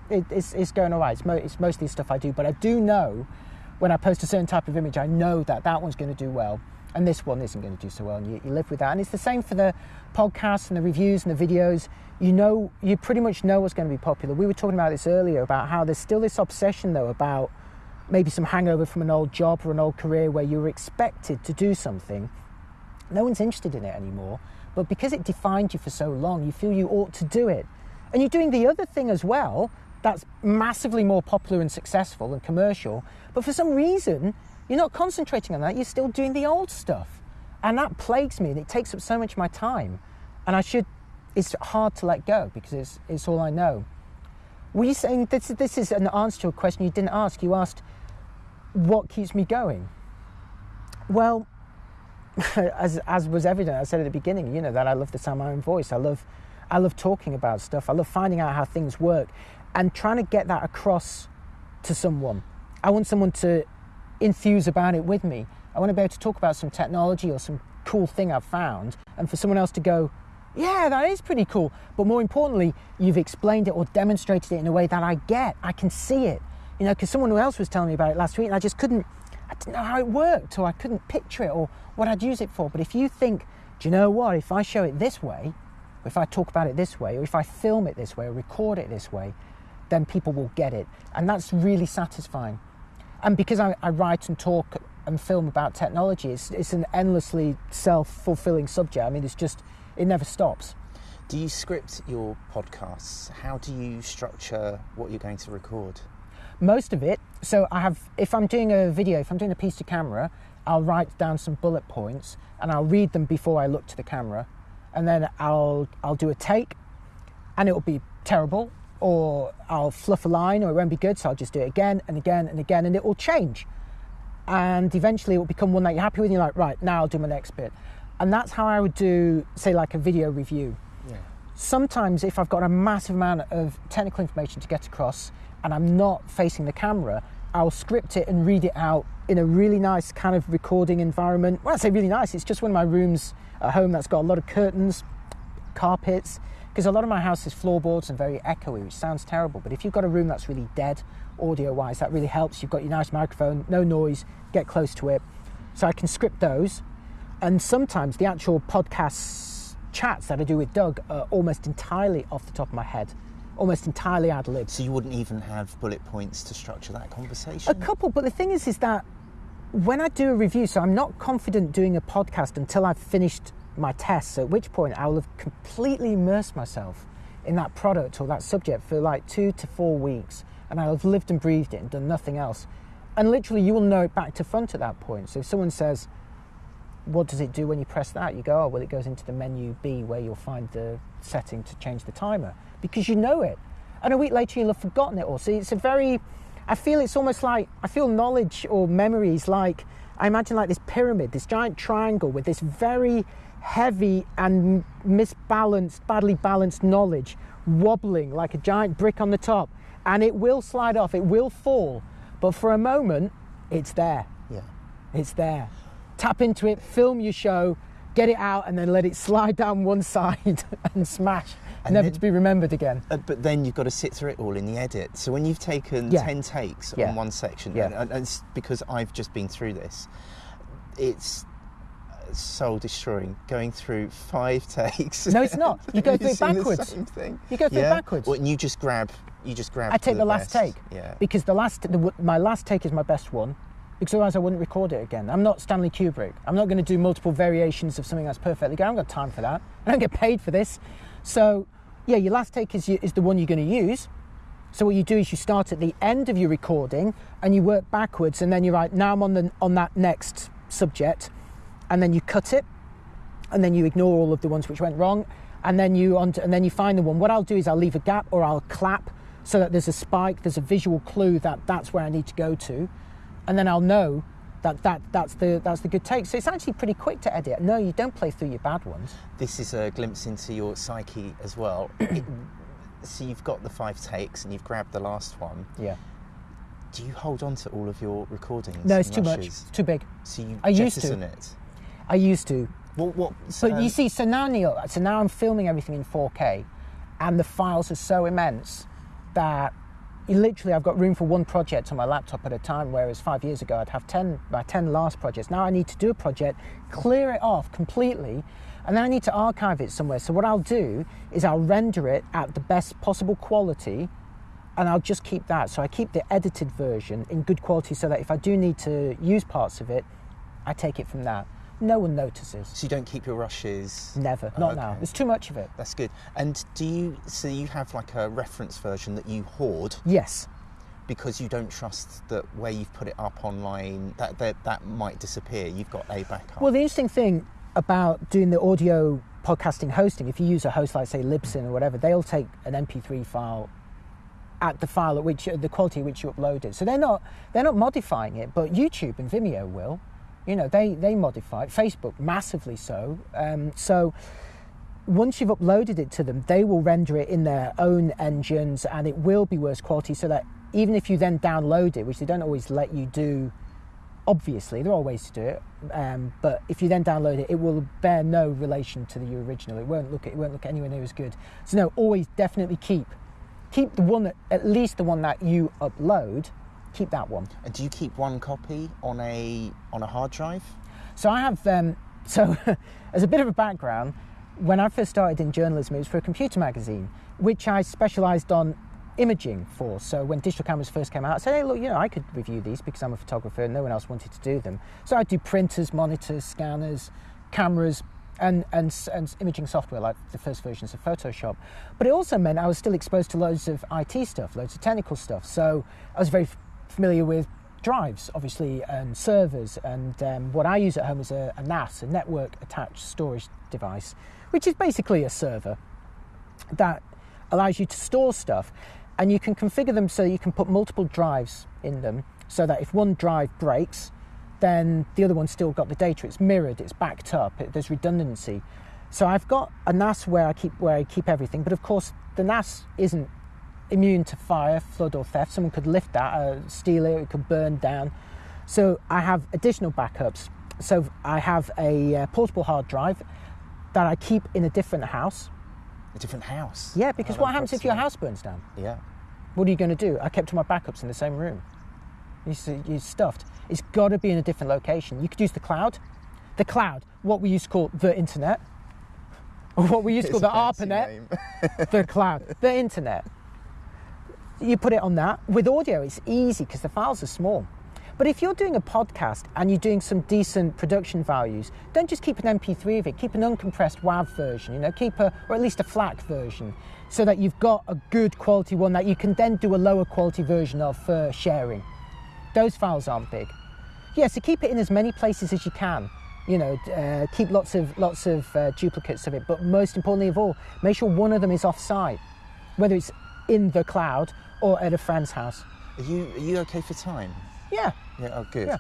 it, it's, it's going all right. It's, mo- it's mostly stuff I do, but I do know when I post a certain type of image, I know that that one's going to do well and this one isn't going to do so well, and you, you live with that. And it's the same for the podcasts and the reviews and the videos. You know, you pretty much know what's going to be popular. We were talking about this earlier about how there's still this obsession, though, about maybe some hangover from an old job or an old career where you were expected to do something. No one's interested in it anymore, but because it defined you for so long, you feel you ought to do it. And you're doing the other thing as well that's massively more popular and successful and commercial, but for some reason, you're not concentrating on that, you're still doing the old stuff. And that plagues me and it takes up so much of my time. And I should, it's hard to let go because it's, it's all I know. Were you saying this, this is an answer to a question you didn't ask? You asked, what keeps me going? Well, as, as was evident, I said at the beginning, you know, that I love the sound of my own voice. I love, I love talking about stuff. I love finding out how things work and trying to get that across to someone. I want someone to enthuse about it with me. I want to be able to talk about some technology or some cool thing I've found, and for someone else to go, yeah, that is pretty cool. But more importantly, you've explained it or demonstrated it in a way that I get. I can see it. You know, because someone else was telling me about it last week, and I just couldn't, I didn't know how it worked, or I couldn't picture it, or what I'd use it for. But if you think, do you know what? If I show it this way, if I talk about it this way, or if I film it this way, or record it this way, then people will get it. And that's really satisfying. And because I, I write and talk and film about technology, it's, it's an endlessly self fulfilling subject. I mean, it's just, it never stops. Do you script your podcasts? How do you structure what you're going to record? most of it. So I have, if I'm doing a video, if I'm doing a piece to camera, I'll write down some bullet points and I'll read them before I look to the camera, and then I'll I'll do a take, and it'll be terrible, or I'll fluff a line, or it won't be good, so I'll just do it again and again and again, and it will change, and eventually it will become one that you're happy with. And you're like, right now I'll do my next bit, and that's how I would do, say, like a video review Yeah. sometimes if I've got a massive amount of technical information to get across and I'm not facing the camera, I'll script it and read it out in a really nice kind of recording environment. When I say really nice, it's just one of my rooms at home that's got a lot of curtains, carpets, because a lot of my house is floorboards and very echoey, which sounds terrible. But if you've got a room that's really dead audio wise, that really helps. You've got your nice microphone, no noise, get close to it. So I can script those. And sometimes the actual podcast chats that I do with Doug are almost entirely off the top of my head, almost entirely ad lib. So you wouldn't even have bullet points to structure that conversation? A couple, but the thing is, is that when I do a review, so I'm not confident doing a podcast until I've finished my tests, at which point I will have completely immersed myself in that product or that subject for like two to four weeks, and I'll have lived and breathed it and done nothing else. And literally, you will know it back to front at that point. So if someone says, what does it do when you press that? You go, oh, well, it goes into the menu B where you'll find the setting to change the timer because you know it. And a week later, you'll have forgotten it all. So it's a very, I feel it's almost like, I feel knowledge or memories like, I imagine like this pyramid, this giant triangle with this very heavy and misbalanced, badly balanced knowledge wobbling like a giant brick on the top. And it will slide off, it will fall. But for a moment, it's there. Yeah. It's there. Tap into it, film your show, get it out, and then let it slide down one side and smash, And never then- to be remembered again. Uh, but then you've got to sit through it all in the edit. So when you've taken Yeah. 10 takes Yeah. on one section, Yeah. and, and it's because I've just been through this, it's soul destroying going through five takes. No, it's not. You go through it the backwards. same thing. You go through it yeah? backwards. Well, and you just grab, you just grab. I take the, last best. take Yeah. because the last, the, my last take is my best one. Because otherwise, I wouldn't record it again. I'm not Stanley Kubrick. I'm not going to do multiple variations of something that's perfectly good. I haven't got time for that. I don't get paid for this. So, yeah, your last take is, is the one you're going to use. So what you do is you start at the end of your recording and you work backwards, and then you're right. Now I'm on the on that next subject, and then you cut it, and then you ignore all of the ones which went wrong, and then you on and then you find the one. What I'll do is I'll leave a gap or I'll clap so that there's a spike, there's a visual clue that that's where I need to go to, and then I'll know that, that that's the that's the good take. So it's actually pretty quick to edit. No, you don't play through your bad ones. This is a glimpse into your psyche as well. It- so you've got the five takes and you've grabbed the last one. Yeah. Do you hold on to all of your recordings? No, it's too much. It's too big. So you I used to. it. I used to. What? What? But um, you see, so now Neil, so now I'm filming everything in 4K, and the files are so immense that literally I've got room for one project on my laptop at a time. Whereas five years ago I'd have ten my ten last projects. Now I need to do a project, clear it off completely, and then I need to archive it somewhere. So what I'll do is I'll render it at the best possible quality. And I'll just keep that. So I keep the edited version in good quality so that if I do need to use parts of it, I take it from that. No one notices. So you don't keep your rushes. Never, not now. Okay. There's too much of it. That's good. And do you? So you have like a reference version that you hoard Yes. because you don't trust that where you've put it up online that that, that might disappear. You've got a backup. Well, the interesting thing about doing the audio podcasting hosting, if you use a host like say Libsyn or whatever, they'll take an MP3 file at the file at which the quality at which you upload it. So they're not they're not modifying it, but YouTube and Vimeo will. You know, they they modify it. Facebook massively so. Um, so once you've uploaded it to them, they will render it in their own engines and it will be worse quality so that even if you then download it, which they don't always let you do, obviously, there are ways to do it, um, but if you then download it, it will bear no relation to the original. It won't look it won't look anywhere near as good. So no, always definitely keep keep the one that at least the one that you upload, keep that one. and do you keep one copy on a on a hard drive? So I have, um, so as a bit of a background, when I first started in journalism, it was for a computer magazine, which I specialised on imaging for. So when digital cameras first came out, I said, hey, look, you know, I could review these because I'm a photographer and no one else wanted to do them. So I'd do printers, monitors, scanners, cameras, and, and, and imaging software like the first versions of Photoshop. But it also meant I was still exposed to loads of IT stuff, loads of technical stuff. So I was very familiar with drives, obviously, and servers. And um, what I use at home is a, a NAS, a network attached storage device, which is basically a server that allows you to store stuff. And you can configure them so you can put multiple drives in them so that if one drive breaks, then the other one's still got the data. It's mirrored, it's backed up, it, there's redundancy. So I've got a NAS where I keep where I keep everything, but of course the NAS isn't immune to fire, flood, or theft. Someone could lift that, uh, steal it, it could burn down. So I have additional backups. So I have a uh, portable hard drive that I keep in a different house. A different house. Yeah, because Oh, what happens if your house burns down? Yeah. What are you going to do? I kept all my backups in the same room. You see- You're stuffed. It's got to be in a different location. You could use the cloud. The cloud, what we used to call the internet, or what we used to call the It's a fancy ARPANET, the cloud, the internet. You put it on that. With audio, it's easy because the files are small. But if you're doing a podcast and you're doing some decent production values, don't just keep an MP3 of it. Keep an uncompressed WAV version. You know, keep a or at least a FLAC version, so that you've got a good quality one that you can then do a lower quality version of for sharing. Those files aren't big. Yeah, so keep it in as many places as you can. You know, uh, keep lots of lots of uh, duplicates of it. But most importantly of all, make sure one of them is off-site, whether it's in the cloud or at a friend's house. Are you are you okay for time? Yeah, Yeah. Oh, good. Yeah.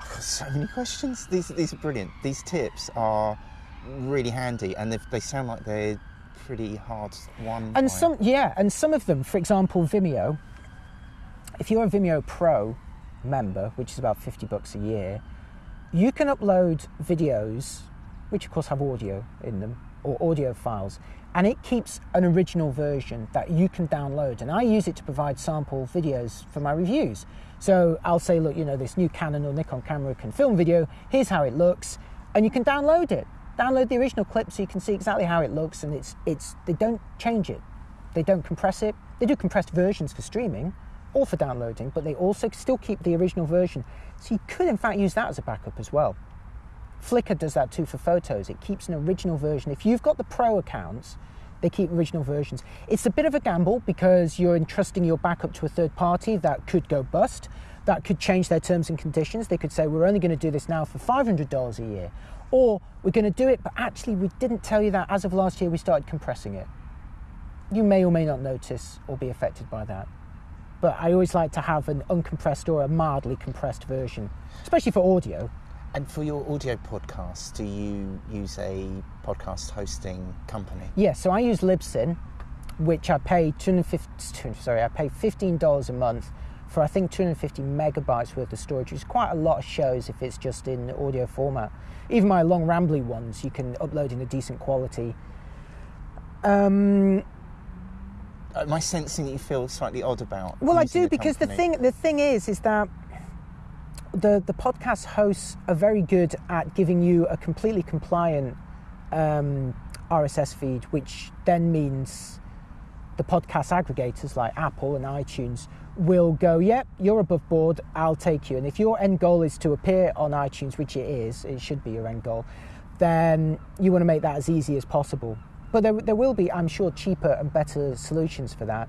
I've got so many questions. These these are brilliant. These tips are really handy, and they they sound like they're pretty hard by- and some yeah, and some of them, for example, Vimeo. If you're a Vimeo Pro member, which is about fifty bucks a year, you can upload videos, which of course have audio in them or audio files, and it keeps an original version that you can download. And I use it to provide sample videos for my reviews. So I'll say, look, you know, this new Canon or Nikon camera can film video. Here's how it looks, and you can download it. Download the original clip so you can see exactly how it looks, and it's it's they don't change it, they don't compress it. They do compressed versions for streaming or for downloading, but they also still keep the original version. So you could in fact use that as a backup as well. Flickr does that too for photos. It keeps an original version. If you've got the pro accounts, they keep original versions. It's a bit of a gamble because you're entrusting your backup to a third party that could go bust, that could change their terms and conditions. They could say, we're only going to do this now for $500 a year, or we're going to do it, but actually, we didn't tell you that as of last year, we started compressing it. You may or may not notice or be affected by that. But I always like to have an uncompressed or a mildly compressed version, especially for audio. And for your audio podcasts, do you use a podcast hosting company? Yeah, so I use Libsyn, which I pay 250, sorry, I pay $15 a month for I think 250 megabytes worth of storage, which is quite a lot of shows if it's just in audio format. Even my long rambly ones, you can upload in a decent quality. Um, Am I sensing that you feel slightly odd about? Well, I do because the thing the thing is is that the the podcast hosts are very good at giving you a completely compliant um, RSS feed, which then means the podcast aggregators like Apple and iTunes will go, yep, you're above board, I'll take you. And if your end goal is to appear on iTunes, which it is, it should be your end goal, then you want to make that as easy as possible. But there, there will be, I'm sure, cheaper and better solutions for that.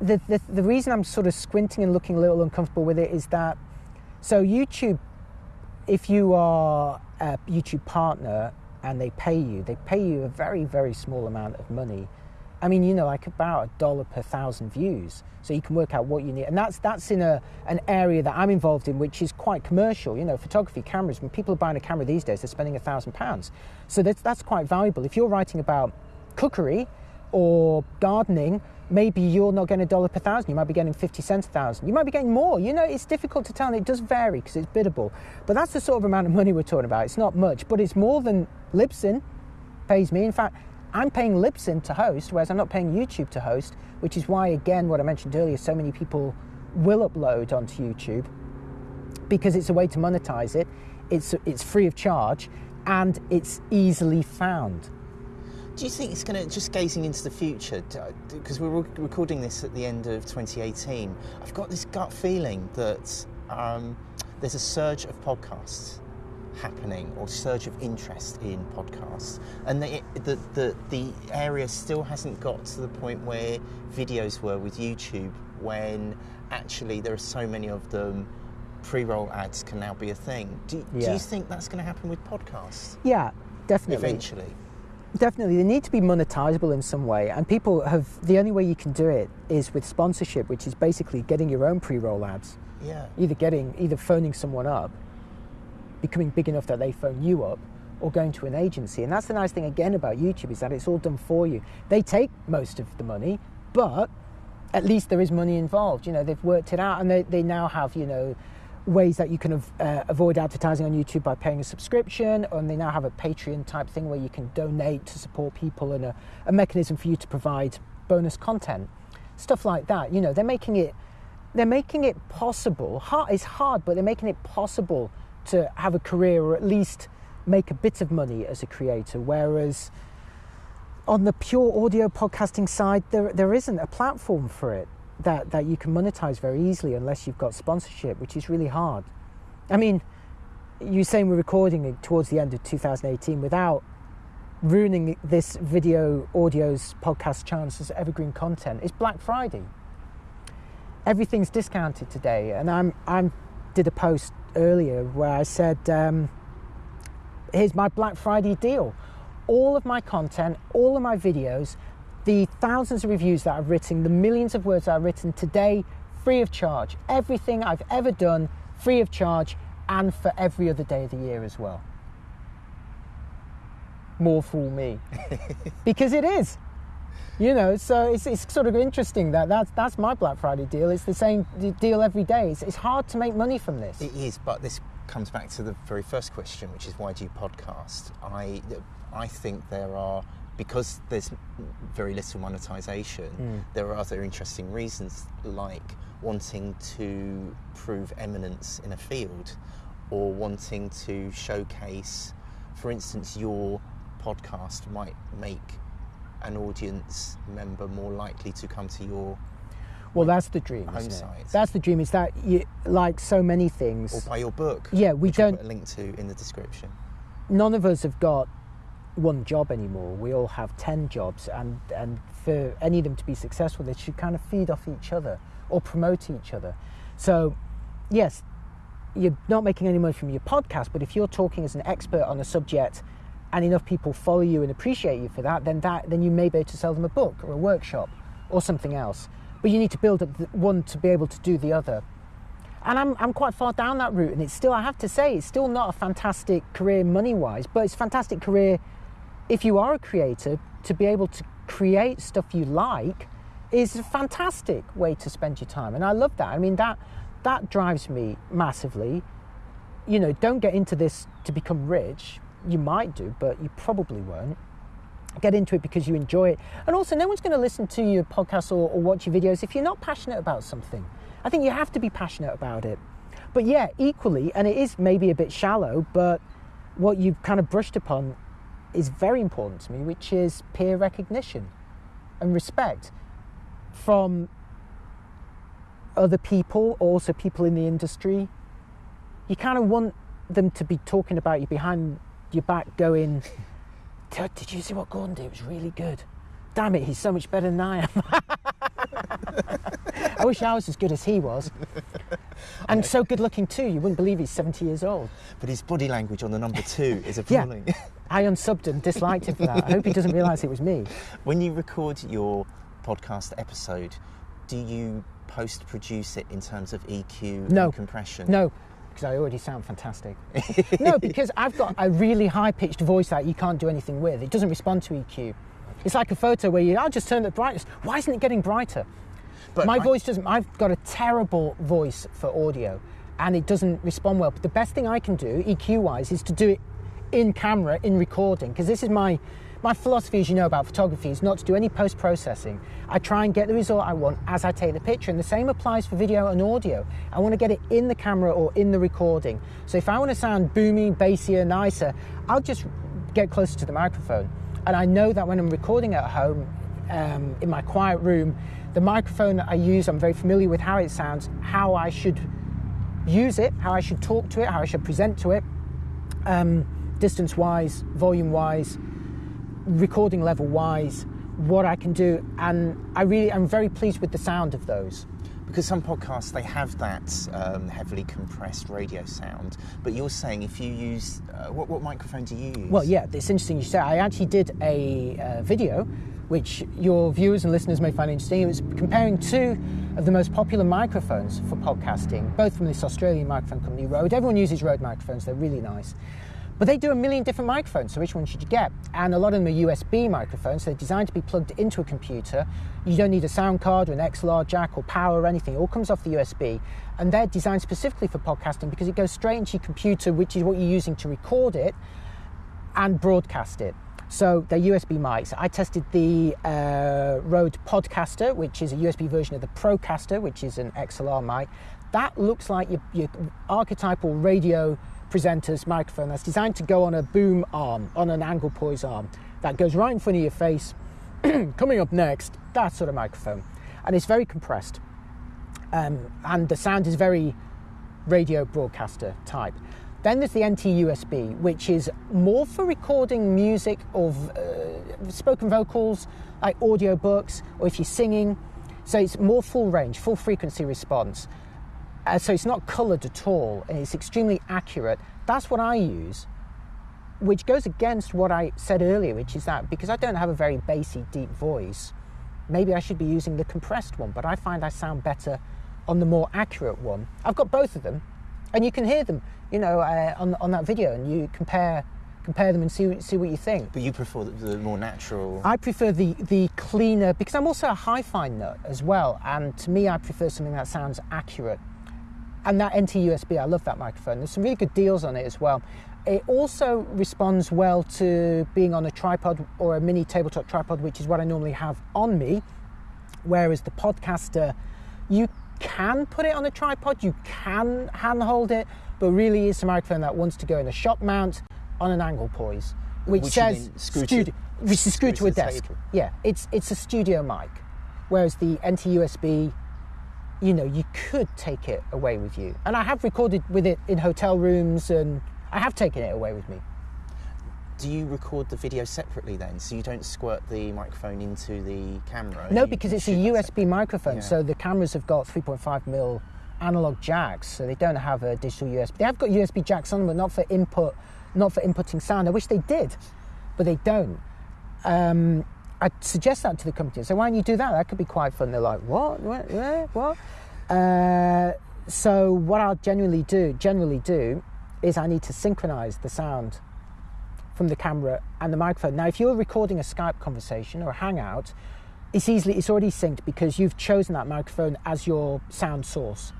The, the, the reason I'm sort of squinting and looking a little uncomfortable with it is that, so YouTube, if you are a YouTube partner and they pay you, they pay you a very, very small amount of money. I mean, you know, like about a dollar per thousand views. So you can work out what you need. And that's that's in a an area that I'm involved in, which is quite commercial. You know, photography, cameras. When people are buying a camera these days, they're spending a thousand pounds. So that's that's quite valuable. If you're writing about cookery or gardening, maybe you're not getting a dollar per thousand. You might be getting 50 cents a thousand. You might be getting more. You know, it's difficult to tell and it does vary because it's biddable. But that's the sort of amount of money we're talking about. It's not much, but it's more than Libsyn pays me. In fact, I'm paying Libsyn to host, whereas I'm not paying YouTube to host, which is why, again, what I mentioned earlier, so many people will upload onto YouTube because it's a way to monetize it. It's, it's free of charge and it's easily found. Do you think it's going to, just gazing into the future, because we're recording this at the end of 2018, I've got this gut feeling that um, there's a surge of podcasts happening or surge of interest in podcasts and the, the, the, the area still hasn't got to the point where videos were with YouTube when actually there are so many of them pre-roll ads can now be a thing. Do, do you think that's going to happen with podcasts? Yeah, definitely. eventually Definitely, they need to be monetizable in some way, and people have the only way you can do it is with sponsorship, which is basically getting your own pre-roll ads. yeah Either getting, either phoning someone up, becoming big enough that they phone you up, or going to an agency. And that's the nice thing again about YouTube is that it's all done for you. They take most of the money, but at least there is money involved. You know, they've worked it out, and they, they now have you know ways that you can uh, avoid advertising on YouTube by paying a subscription, and they now have a Patreon type thing where you can donate to support people and a, a mechanism for you to provide bonus content, stuff like that. You know, they're making it they're making it possible. Hard, it's hard, but they're making it possible to have a career or at least make a bit of money as a creator. Whereas on the pure audio podcasting side, there, there isn't a platform for it that, that you can monetize very easily unless you've got sponsorship, which is really hard. I mean, you're saying we're recording it towards the end of 2018 without ruining this video, audio's podcast chance as evergreen content. It's Black Friday everything's discounted today and i'm i'm did a post earlier where i said um, here's my black friday deal all of my content all of my videos the thousands of reviews that i've written the millions of words that i've written today free of charge. Everything i've ever done free of charge and for every other day of the year as well. More fool me. Because it is. You know so it's, it's sort of interesting that that's, that's my black friday deal. It's the same deal every day. It's, it's hard to make money from this. It is, but this comes back to the very first question, which is why do you podcast? I, I think there are because there's very little monetization. Mm. There are other interesting reasons, like wanting to prove eminence in a field, or wanting to showcase, for instance, your podcast might make an audience member more likely to come to your well that's the dream Home isn't it? site. that's the dream is that you like so many things or buy your book. Yeah, we which I'll don't- put a link to in the description. none of us have got one job anymore. We all have 10 jobs, and, and for any of them to be successful, they should kind of feed off each other or promote each other. So, yes, you're not making any money from your podcast, but if you're talking as an expert on a subject and enough people follow you and appreciate you for that, then, that, then you may be able to sell them a book or a workshop or something else. But you need to build up one to be able to do the other and I'm, I'm quite far down that route and it's still i have to say it's still not a fantastic career money wise but it's fantastic career if you are a creator to be able to create stuff you like is a fantastic way to spend your time. And i love that. I mean that that drives me massively. You know don't get into this to become rich. You might do but you probably won't. Get into it because you enjoy it. And also no one's going to listen to your podcast or, or watch your videos if you're not passionate about something. I think you have to be passionate about it. But yeah equally and it is maybe a bit shallow but what you've kind of brushed upon is very important to me which is peer recognition and respect from other people also people in the industry. You kind of want them to be talking about you behind your back going "Did- you see what gordon did? It was really good. Damn it he's so much better than i am. I wish i was as good as he was. And so good looking too you wouldn't believe he's 70 years old. But his body language on the number two is Yeah. i unsubbed and disliked him for that i hope he doesn't realize it was me when you record your podcast episode, do you post produce it in terms of EQ No. and compression? No, because I already sound fantastic. no, because I've got a really high pitched voice that you can't do anything with. It doesn't respond to EQ. It's like a photo where you, I'll just turn the brightness. Why isn't it getting brighter? But My I- voice doesn't, I've got a terrible voice for audio and it doesn't respond well. But the best thing I can do, EQ wise, is to do it in camera, in recording, because this is my. My philosophy, as you know about photography, is not to do any post processing. I try and get the result I want as I take the picture, and the same applies for video and audio. I want to get it in the camera or in the recording. So if I want to sound boomy, bassier, nicer, I'll just get closer to the microphone. And I know that when I'm recording at home um, in my quiet room, the microphone that I use, I'm very familiar with how it sounds, how I should use it, how I should talk to it, how I should present to it, um, distance wise, volume wise, recording level wise, what I can do. And I really, I'm very pleased with the sound of those. Because some podcasts they have that um, heavily compressed radio sound, but you're saying if you use uh, what, what microphone do you use? Well, yeah, it's interesting you say. I actually did a uh, video, which your viewers and listeners may find interesting. It was comparing two of the most popular microphones for podcasting, both from this Australian microphone company, Rode. Everyone uses Rode microphones; they're really nice. But they do a million different microphones, so which one should you get? And a lot of them are USB microphones, so they're designed to be plugged into a computer. You don't need a sound card or an XLR jack or power or anything. It all comes off the USB. And they're designed specifically for podcasting because it goes straight into your computer, which is what you're using to record it and broadcast it. So they're USB mics. I tested the uh, Rode Podcaster, which is a USB version of the Procaster, which is an XLR mic. That looks like your, your archetypal radio presenter's microphone that's designed to go on a boom arm, on an angle poise arm. That goes right in front of your face. Coming up next, that sort of microphone. And it's very compressed. Um, and the sound is very radio broadcaster type. Then there's the NT USB, which is more for recording music of uh, spoken vocals, like audio books, or if you're singing. So it's more full range, full frequency response. Uh, so it's not coloured at all, and it's extremely accurate. That's what I use, which goes against what I said earlier, which is that because I don't have a very bassy, deep voice, maybe I should be using the compressed one, but I find I sound better on the more accurate one. I've got both of them, and you can hear them, you know, uh, on, on that video, and you compare compare them and see see what you think. But you prefer the, the more natural. I prefer the the cleaner because I'm also a hi-fi nut as well, and to me, I prefer something that sounds accurate. And that NT USB, I love that microphone. There's some really good deals on it as well. It also responds well to being on a tripod or a mini tabletop tripod, which is what I normally have on me. Whereas the podcaster, you can put it on a tripod, you can handhold it, but really it's a microphone that wants to go in a shock mount on an angle poise, which, Which says then screw to- studio, which is screwed to a screw to the desk. Yeah, it's it's a studio mic, whereas the NT USB, you know, you could take it away with you, and I have recorded with it in hotel rooms, and I have taken it away with me. Do you record the video separately then, so you don't squirt the microphone into the camera? No, because it's a USB microphone, Yeah. so the cameras have got 3.5 mil analog jacks, so they don't have a digital USB. They have got USB jacks on them, but not for input, not for inputting sound. I wish they did, but they don't. Um, I suggest that to the company. So why don't you do that? That could be quite fun. They're like, what, what, what? Uh, so what I'll generally do, generally do, is I need to synchronize the sound from the camera and the microphone. Now, if you're recording a Skype conversation or a Hangout, it's easily it's already synced because you've chosen that microphone as your sound source.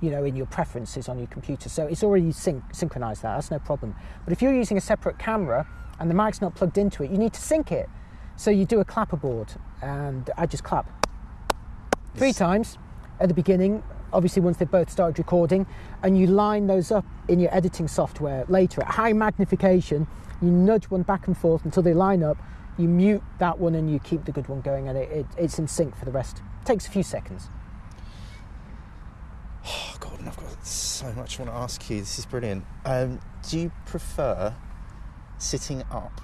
You know, in your preferences on your computer, so it's already sync, synchronized that. That's no problem. But if you're using a separate camera and the mic's not plugged into it, you need to sync it. So you do a clapperboard, and I just clap three Yes. times at the beginning. Obviously, once they've both started recording, and you line those up in your editing software later at high magnification. You nudge one back and forth until they line up. You mute that one and you keep the good one going, and it, it, it's in sync for the rest. It takes a few seconds. Oh, Gordon, I've got so much I want to ask you. This is brilliant. Um, do you prefer sitting up,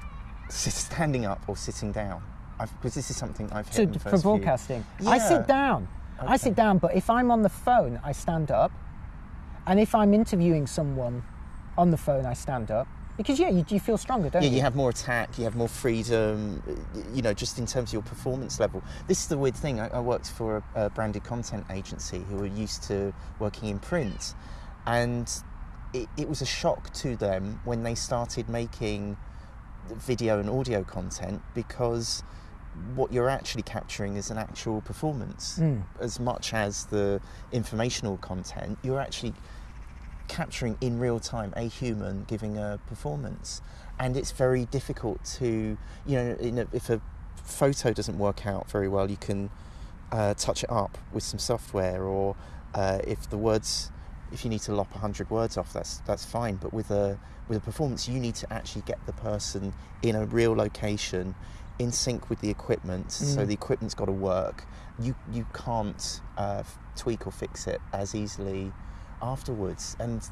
standing up, or sitting down? Because this is something I've So the for broadcasting, I sit down. I sit down, but if I'm on the phone, I stand up. And if I'm interviewing someone on the phone, I stand up. Because yeah, you, you feel stronger, don't Yeah, you? Yeah, you have more attack, you have more freedom, you know, just in terms of your performance level. This is the weird thing. I, I worked for a, a branded content agency who were used to working in print, and it, it was a shock to them when they started making video and audio content because what you're actually capturing is an actual performance Mm. as much as the informational content. You're actually capturing in real time a human giving a performance and it's very difficult to you know in a, if a photo doesn't work out very well you can uh, touch it up with some software or uh, if the words if you need to lop 100 words off, that's that's fine. But with a with a performance, you need to actually get the person in a real location, in sync with the equipment. So Mm. the equipment's got to work. You you can't uh, tweak or fix it as easily afterwards. And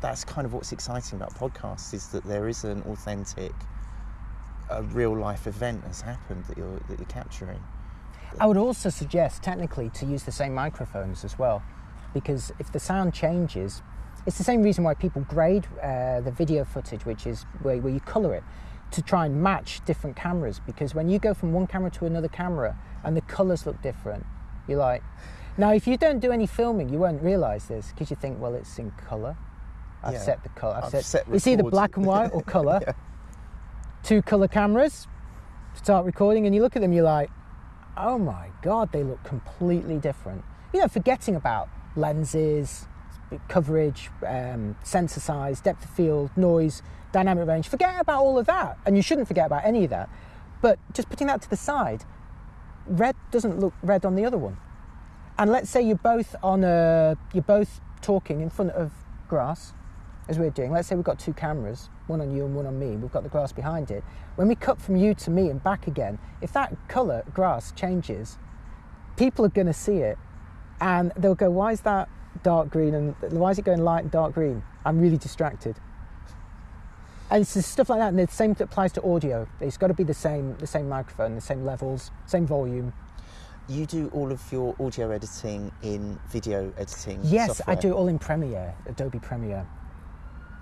that's kind of what's exciting about podcasts is that there is an authentic, a real life event has happened that you're that you're capturing. I would also suggest technically to use the same microphones as well, because if the sound changes, it's the same reason why people grade uh, the video footage, which is where, where you colour it, to try and match different cameras. Because when you go from one camera to another camera and the colours look different, you're like, now if you don't do any filming, you won't realise this because you think, well, it's in colour. I've Yeah. set the colour. I've, I've set. set it's either black and white or colour. Yeah. Two colour cameras. Start recording, and you look at them. You're like, oh my god, they look completely different. You know, forgetting about lenses, coverage, um, sensor size, depth of field, noise, dynamic range. Forget about all of that, and you shouldn't forget about any of that. But just putting that to the side, red doesn't look red on the other one. And let's say you're both on a, you're both talking in front of grass, as we're doing. Let's say we've got two cameras, one on you and one on me. We've got the grass behind it. When we cut from you to me and back again, if that colour grass changes, people are going to see it, and they'll go, "Why is that dark green and why is it going light and dark green? I'm really distracted." And it's stuff like that, and the same applies to audio. It's got to be the same, the same microphone, the same levels, same volume. You do all of your audio editing in video editing. Yes, software. I do it all in Premiere, Adobe Premiere.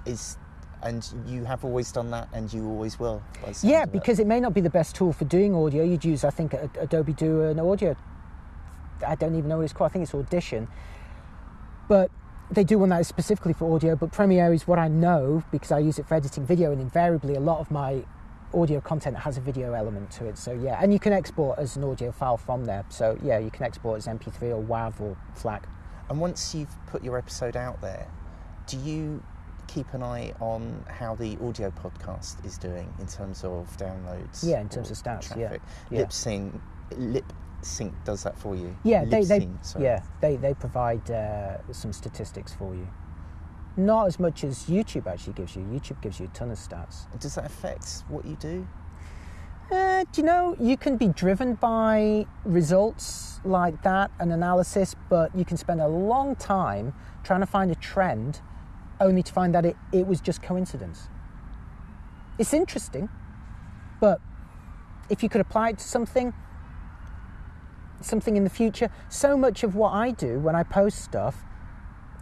Is and you have always done that, and you always will. by the sounds Yeah, of it. because it may not be the best tool for doing audio. You'd use, I think, Adobe do an audio. I don't even know what it's called. I think it's Audition. But they do one that is specifically for audio. But Premiere is what I know because I use it for editing video, and invariably a lot of my audio content has a video element to it. So yeah, and you can export as an audio file from there. So yeah, you can export as MP3 or WAV or FLAC. And once you've put your episode out there, do you keep an eye on how the audio podcast is doing in terms of downloads? Yeah, in terms of stats, yeah. Yeah. Libsyn, lip sync does that for you. Yeah, they, they yeah they they provide uh, some statistics for you. Not as much as YouTube actually gives you. YouTube gives you a ton of stats. Does that affect what you do? Uh, do you know you can be driven by results like that and analysis, but you can spend a long time trying to find a trend, only to find that it, it was just coincidence. It's interesting, but if you could apply it to something, something in the future, so much of what I do when I post stuff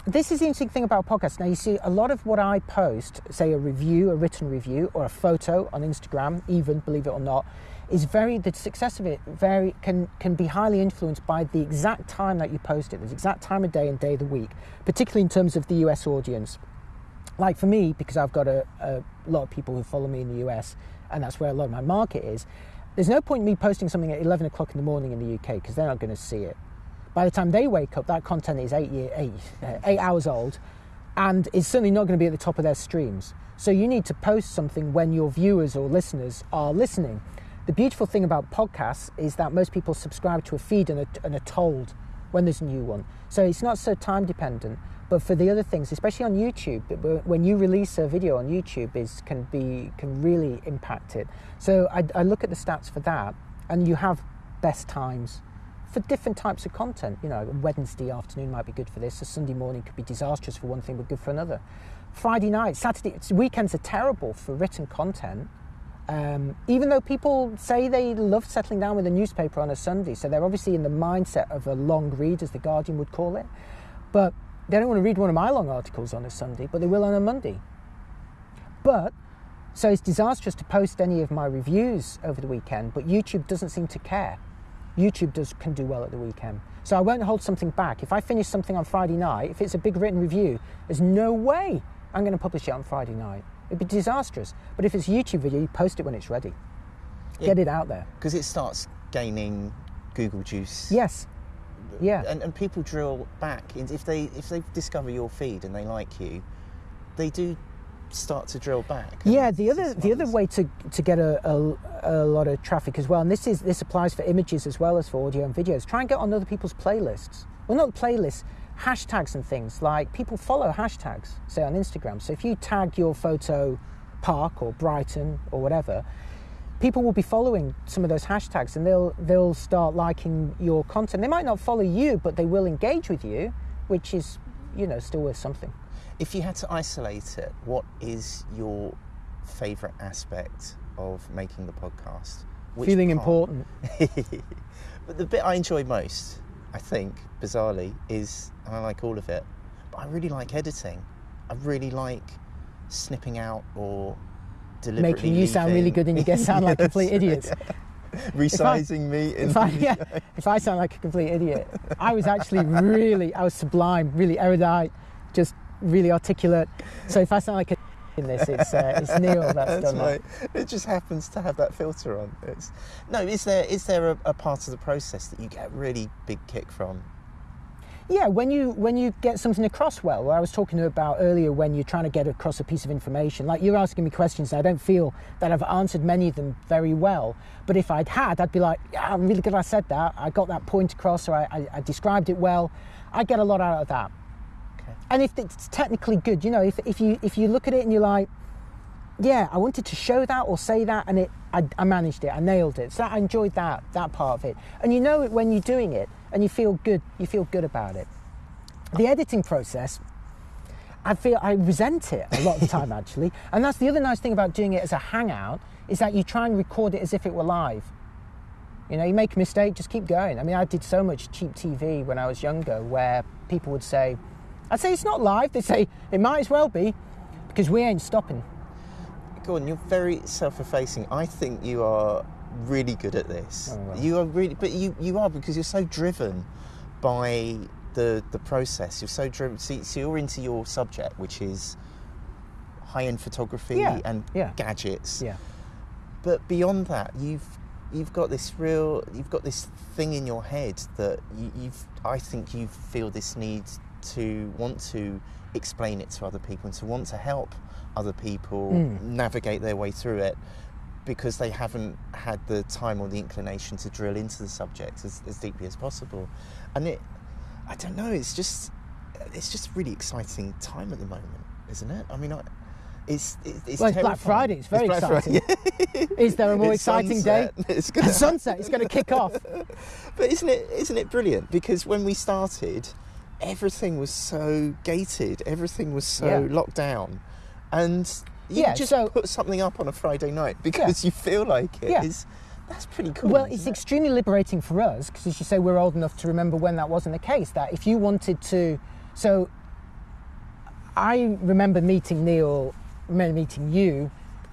this is the interesting thing about podcasts. Now, you see, a lot of what I post, say a review, a written review, or a photo on Instagram, even believe it or not, is very the success of it very can can be highly influenced by the exact time that you post it, the exact time of day and day of the week, particularly in terms of the US audience. Like for me, because I've got a, a lot of people who follow me in the US, and that's where a lot of my market is. There's no point in me posting something at 11 o'clock in the morning in the UK because they're not going to see it by the time they wake up, that content is eight, year, eight, uh, eight hours old and is certainly not going to be at the top of their streams. So you need to post something when your viewers or listeners are listening. The beautiful thing about podcasts is that most people subscribe to a feed and are, and are told when there's a new one. So it's not so time dependent. But for the other things, especially on YouTube, when you release a video on YouTube, is can be can really impact it. So I, I look at the stats for that, and you have best times for different types of content. You know, Wednesday afternoon might be good for this. A Sunday morning could be disastrous for one thing, but good for another. Friday night, Saturday, weekends are terrible for written content. Um, even though people say they love settling down with a newspaper on a Sunday, so they're obviously in the mindset of a long read, as the Guardian would call it. But they don't want to read one of my long articles on a Sunday, but they will on a Monday. But so it's disastrous to post any of my reviews over the weekend, but YouTube doesn't seem to care. YouTube does can do well at the weekend. So I won't hold something back. If I finish something on Friday night, if it's a big written review, there's no way I'm going to publish it on Friday night. It'd be disastrous. But if it's a YouTube video, you post it when it's ready. Yeah. Get it out there. Because it starts gaining Google juice. Yes. Yeah. And, and people drill back. If they if they discover your feed and they like you, they do start to drill back. Yeah, the other the other way to, to get a, a, a lot of traffic as well, and this is this applies for images as well as for audio and videos. Try and get on other people's playlists. Well, not playlists, hashtags and things like people follow hashtags, say on Instagram. So if you tag your photo Park or Brighton or whatever, people will be following some of those hashtags and they'll they'll start liking your content. They might not follow you, but they will engage with you, which is you know still worth something. If you had to isolate it, what is your favourite aspect of making the podcast? Which Feeling part? important. but the bit I enjoy most, I think, bizarrely, is and I like all of it, but I really like editing. I really like snipping out or deliberately Making you sound really good and you get sound like Yes, complete idiots. Resizing me in If I, yeah, if I sound like a complete idiot, I was actually really, I was sublime, really erudite, just really articulate. So if I sound like a in this, it's uh, it's Neil that's, That's done right. It just happens to have that filter on. It's, no, is there is there a, a part of the process that you get a really big kick from? Yeah, when you when you get something across well, where I was talking about earlier, when you're trying to get across a piece of information, like you're asking me questions, and I don't feel that I've answered many of them very well. But if I'd had, I'd be like, yeah, I'm really good. I said that. I got that point across, or I, I, I described it well. I get a lot out of that. Okay. and if it's technically good, you know, if, if you if you look at it and you're like, yeah, I wanted to show that or say that, and it, I, I managed it, I nailed it. So I enjoyed that that part of it, and you know it when you're doing it, and you feel good, you feel good about it. The editing process, I feel I resent it a lot of the time actually, and that's the other nice thing about doing it as a hangout is that you try and record it as if it were live. You know, you make a mistake, just keep going. I mean, I did so much cheap TV when I was younger where people would say, I'd say it's not live. they'd say it might as well be because we ain't stopping. Gordon, you're very self-effacing. I think you are really good at this. Oh, well. You are really, but you, you are because you're so driven by the the process. You're so driven. So, so you're into your subject, which is high-end photography Yeah, and yeah. gadgets. Yeah. But beyond that, you've you've got this real, you've got this thing in your head that you, you've. I think you feel this need to want to explain it to other people and to want to help other people Mm. navigate their way through it because they haven't had the time or the inclination to drill into the subject as, as deeply as possible. And it, I don't know, it's just, it's just a really exciting time at the moment, isn't it? I mean, I, it's, it, it's Well, it's Black. Friday, it's very Black exciting. Is there a more It's exciting day? sunset. It's gonna Sunset is going to kick off. but isn't it isn't it brilliant? Because when we started, everything was so gated, everything was so Yeah. locked down, and you Yeah, just so- put something up on a Friday night because you feel like it Yeah. is- That's pretty cool. Well, it's it? extremely liberating for us because, as you say, we're old enough to remember when that wasn't the case. That if you wanted to, so I remember meeting Neil, remember meeting you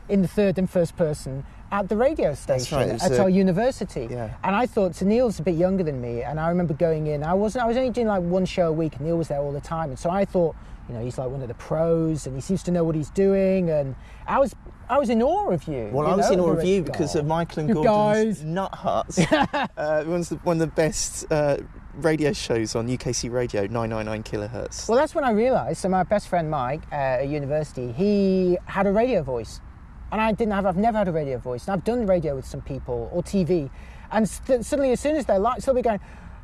in the third and first person at the radio station right, at a- our university. Yeah. And I thought, so Neil's a bit younger than me, and I remember going in. I wasn't. I was only doing like one show a week, and Neil was there all the time. And so I thought, you know, he's like one of the pros, and he seems to know what he's doing. And I was, I was in awe of you. Well, you I was know, in awe of you because of. Michael and You Gordon's guys. Nut Huts. uh, the, one of the best uh, radio shows on UKC Radio, 999 kilohertz. Well, that's when I realised. So my best friend Mike uh, at university, he had a radio voice, and I didn't have. I've never had a radio voice, and I've done radio with some people or TV, and st- suddenly, as soon as they're like, they'll be going.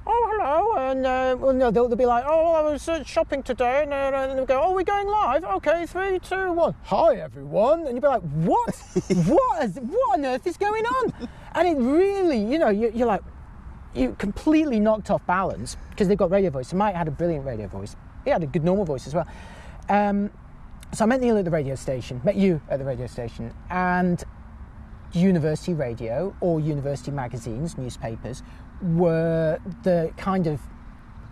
Oh hello, and uh, well no, they'll, they'll be like, oh, I was uh, shopping today, and, uh, and they'll go, oh, we're going live. Okay, three, two, one. Hi everyone, and you'll be like, what? what? Is, what on earth is going on? And it really, you know, you, you're like, you completely knocked off balance because they've got radio voice. So Mike had a brilliant radio voice. He had a good normal voice as well. Um, so I met Neil at the radio station, met you at the radio station, and university radio or university magazines, newspapers, were the kind of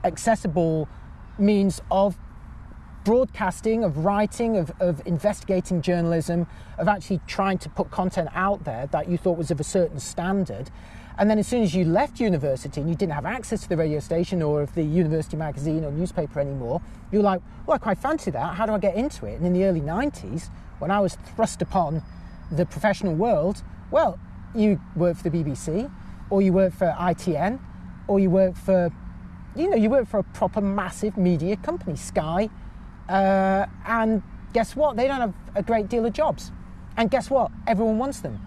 accessible means of broadcasting, of writing, of, of investigating journalism, of actually trying to put content out there that you thought was of a certain standard. And then as soon as you left university and you didn't have access to the radio station or of the university magazine or newspaper anymore, you were like, well, I quite fancy that. How do I get into it? And in the early 90s, when I was thrust upon the professional world, well, you work for the BBC or you work for ITN or you work for, you know, you work for a proper massive media company, Sky, uh, and guess what? They don't have a great deal of jobs. And guess what? Everyone wants them.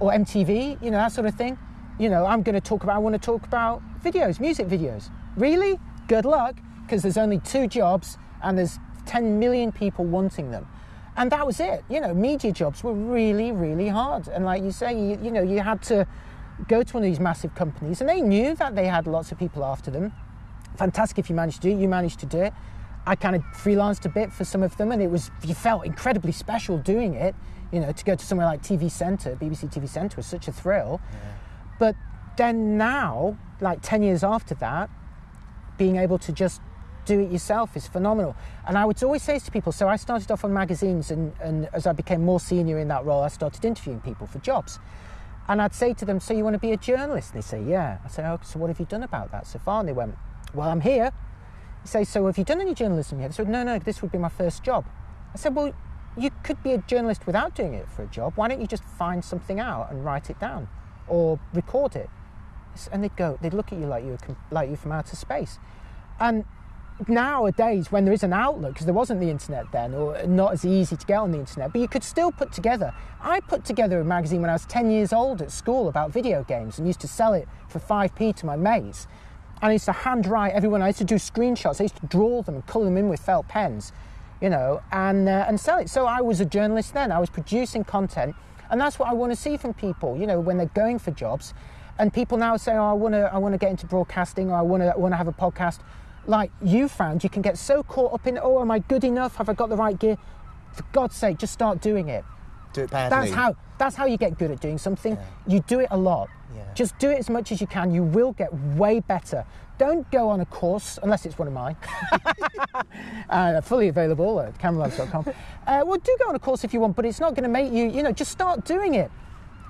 Or MTV, you know, that sort of thing. You know, I'm going to talk about, I want to talk about videos, music videos. Really? Good luck. because there's only two jobs and there's 10 million people wanting them. And that was it. You know, media jobs were really, really hard. And like you say, you, you know, you had to go to one of these massive companies and they knew that they had lots of people after them. Fantastic if you managed to do it, you managed to do it. I kind of freelanced a bit for some of them and it was, you felt incredibly special doing it. You know, to go to somewhere like TV Centre, BBC TV Centre was such a thrill. But then now, like 10 years after that, being able to just do it yourself is phenomenal. And I would always say to people, so I started off on magazines and, and as I became more senior in that role, I started interviewing people for jobs. And I'd say to them, so you want to be a journalist? And they say, yeah. I say, oh, so what have you done about that so far? And they went, well, I'm here. He say, so have you done any journalism yet? They said, no, no, this would be my first job. I said, well, you could be a journalist without doing it for a job. Why don't you just find something out and write it down or record it? And they'd go, they'd look at you like you were like you from outer space. And nowadays, when there is an outlet, because there wasn't the internet then, or not as easy to get on the internet, but you could still put together. I put together a magazine when I was 10 years old at school about video games and used to sell it for 5p to my mates. And I used to handwrite everyone. I used to do screenshots. I used to draw them and colour them in with felt pens, you know, and uh, and sell it. So I was a journalist then. I was producing content, and that's what I want to see from people. You know, when they're going for jobs, and people now say, "Oh, I want to, I want to get into broadcasting, or I want to, want to have a podcast." Like you found, you can get so caught up in, "Oh, am I good enough? Have I got the right gear?" For God's sake, just start doing it. Do it badly. That's how that's how you get good at doing something. You do it a lot. Yeah. Just do it as much as you can. You will get way better. Don't go on a course unless it's one of mine. uh, fully available at cameralabs.com. Uh, well, do go on a course if you want, but it's not going to make you. You know, just start doing it.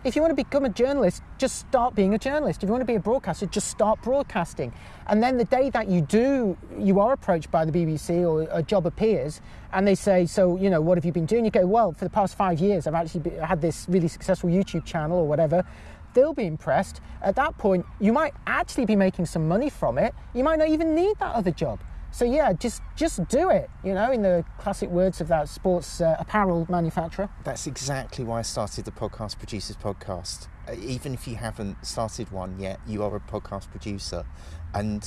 If you want to become a journalist, just start being a journalist. If you want to be a broadcaster, just start broadcasting. And then the day that you do, you are approached by the BBC or a job appears, and they say, "So, you know, what have you been doing?" You go, "Well, for the past five years, I've actually be, had this really successful YouTube channel or whatever." They'll be impressed. At that point, you might actually be making some money from it. You might not even need that other job. So yeah, just just do it. You know, in the classic words of that sports uh, apparel manufacturer. That's exactly why I started the Podcast Producers Podcast. Uh, Even if you haven't started one yet, you are a podcast producer. And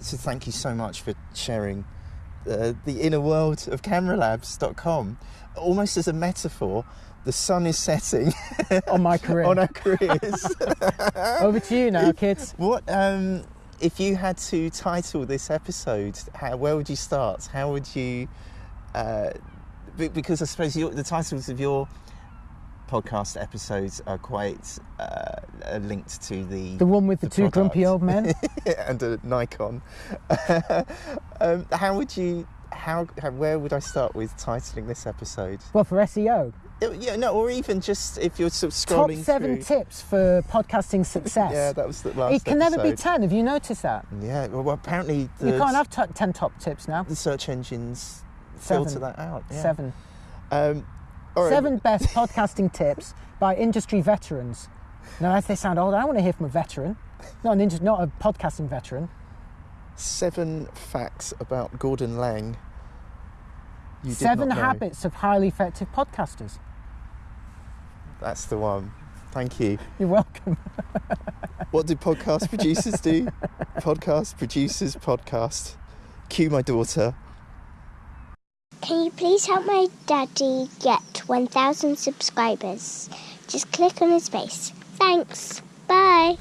so thank you so much for sharing uh, the inner world of cameralabs.com. Almost as a metaphor, the sun is setting On my career. on our careers. Over to you now, kids. what um, if you had to title this episode? How, where would you start? How would you? Uh, because I suppose your, the titles of your podcast episodes are quite uh, linked to the The one with the, two grumpy old men. and a Nikon. um, how would you? How, how? Where would I start with titling this episode? well, for SEO, Yeah, no, or even just if you're sort of top seven through. tips for podcasting success. Yeah, that was the last. it can never be ten. Have you noticed that? Yeah, well, well apparently the, you can't have t- ten top tips now. the search engines Seven. filter that out. Yeah. Seven. Um, all right. Seven best podcasting tips by industry veterans. Now, as they sound old, I want to hear from a veteran, not an indus- not a podcasting veteran. Seven facts about Gordon Laing. You Seven habits of highly effective podcasters. That's the one. Thank you. You're welcome. What do podcast producers do? podcast producers podcast. Cue my daughter. Can you please help my daddy get 1,000 subscribers? Just click on his face. Thanks. Bye.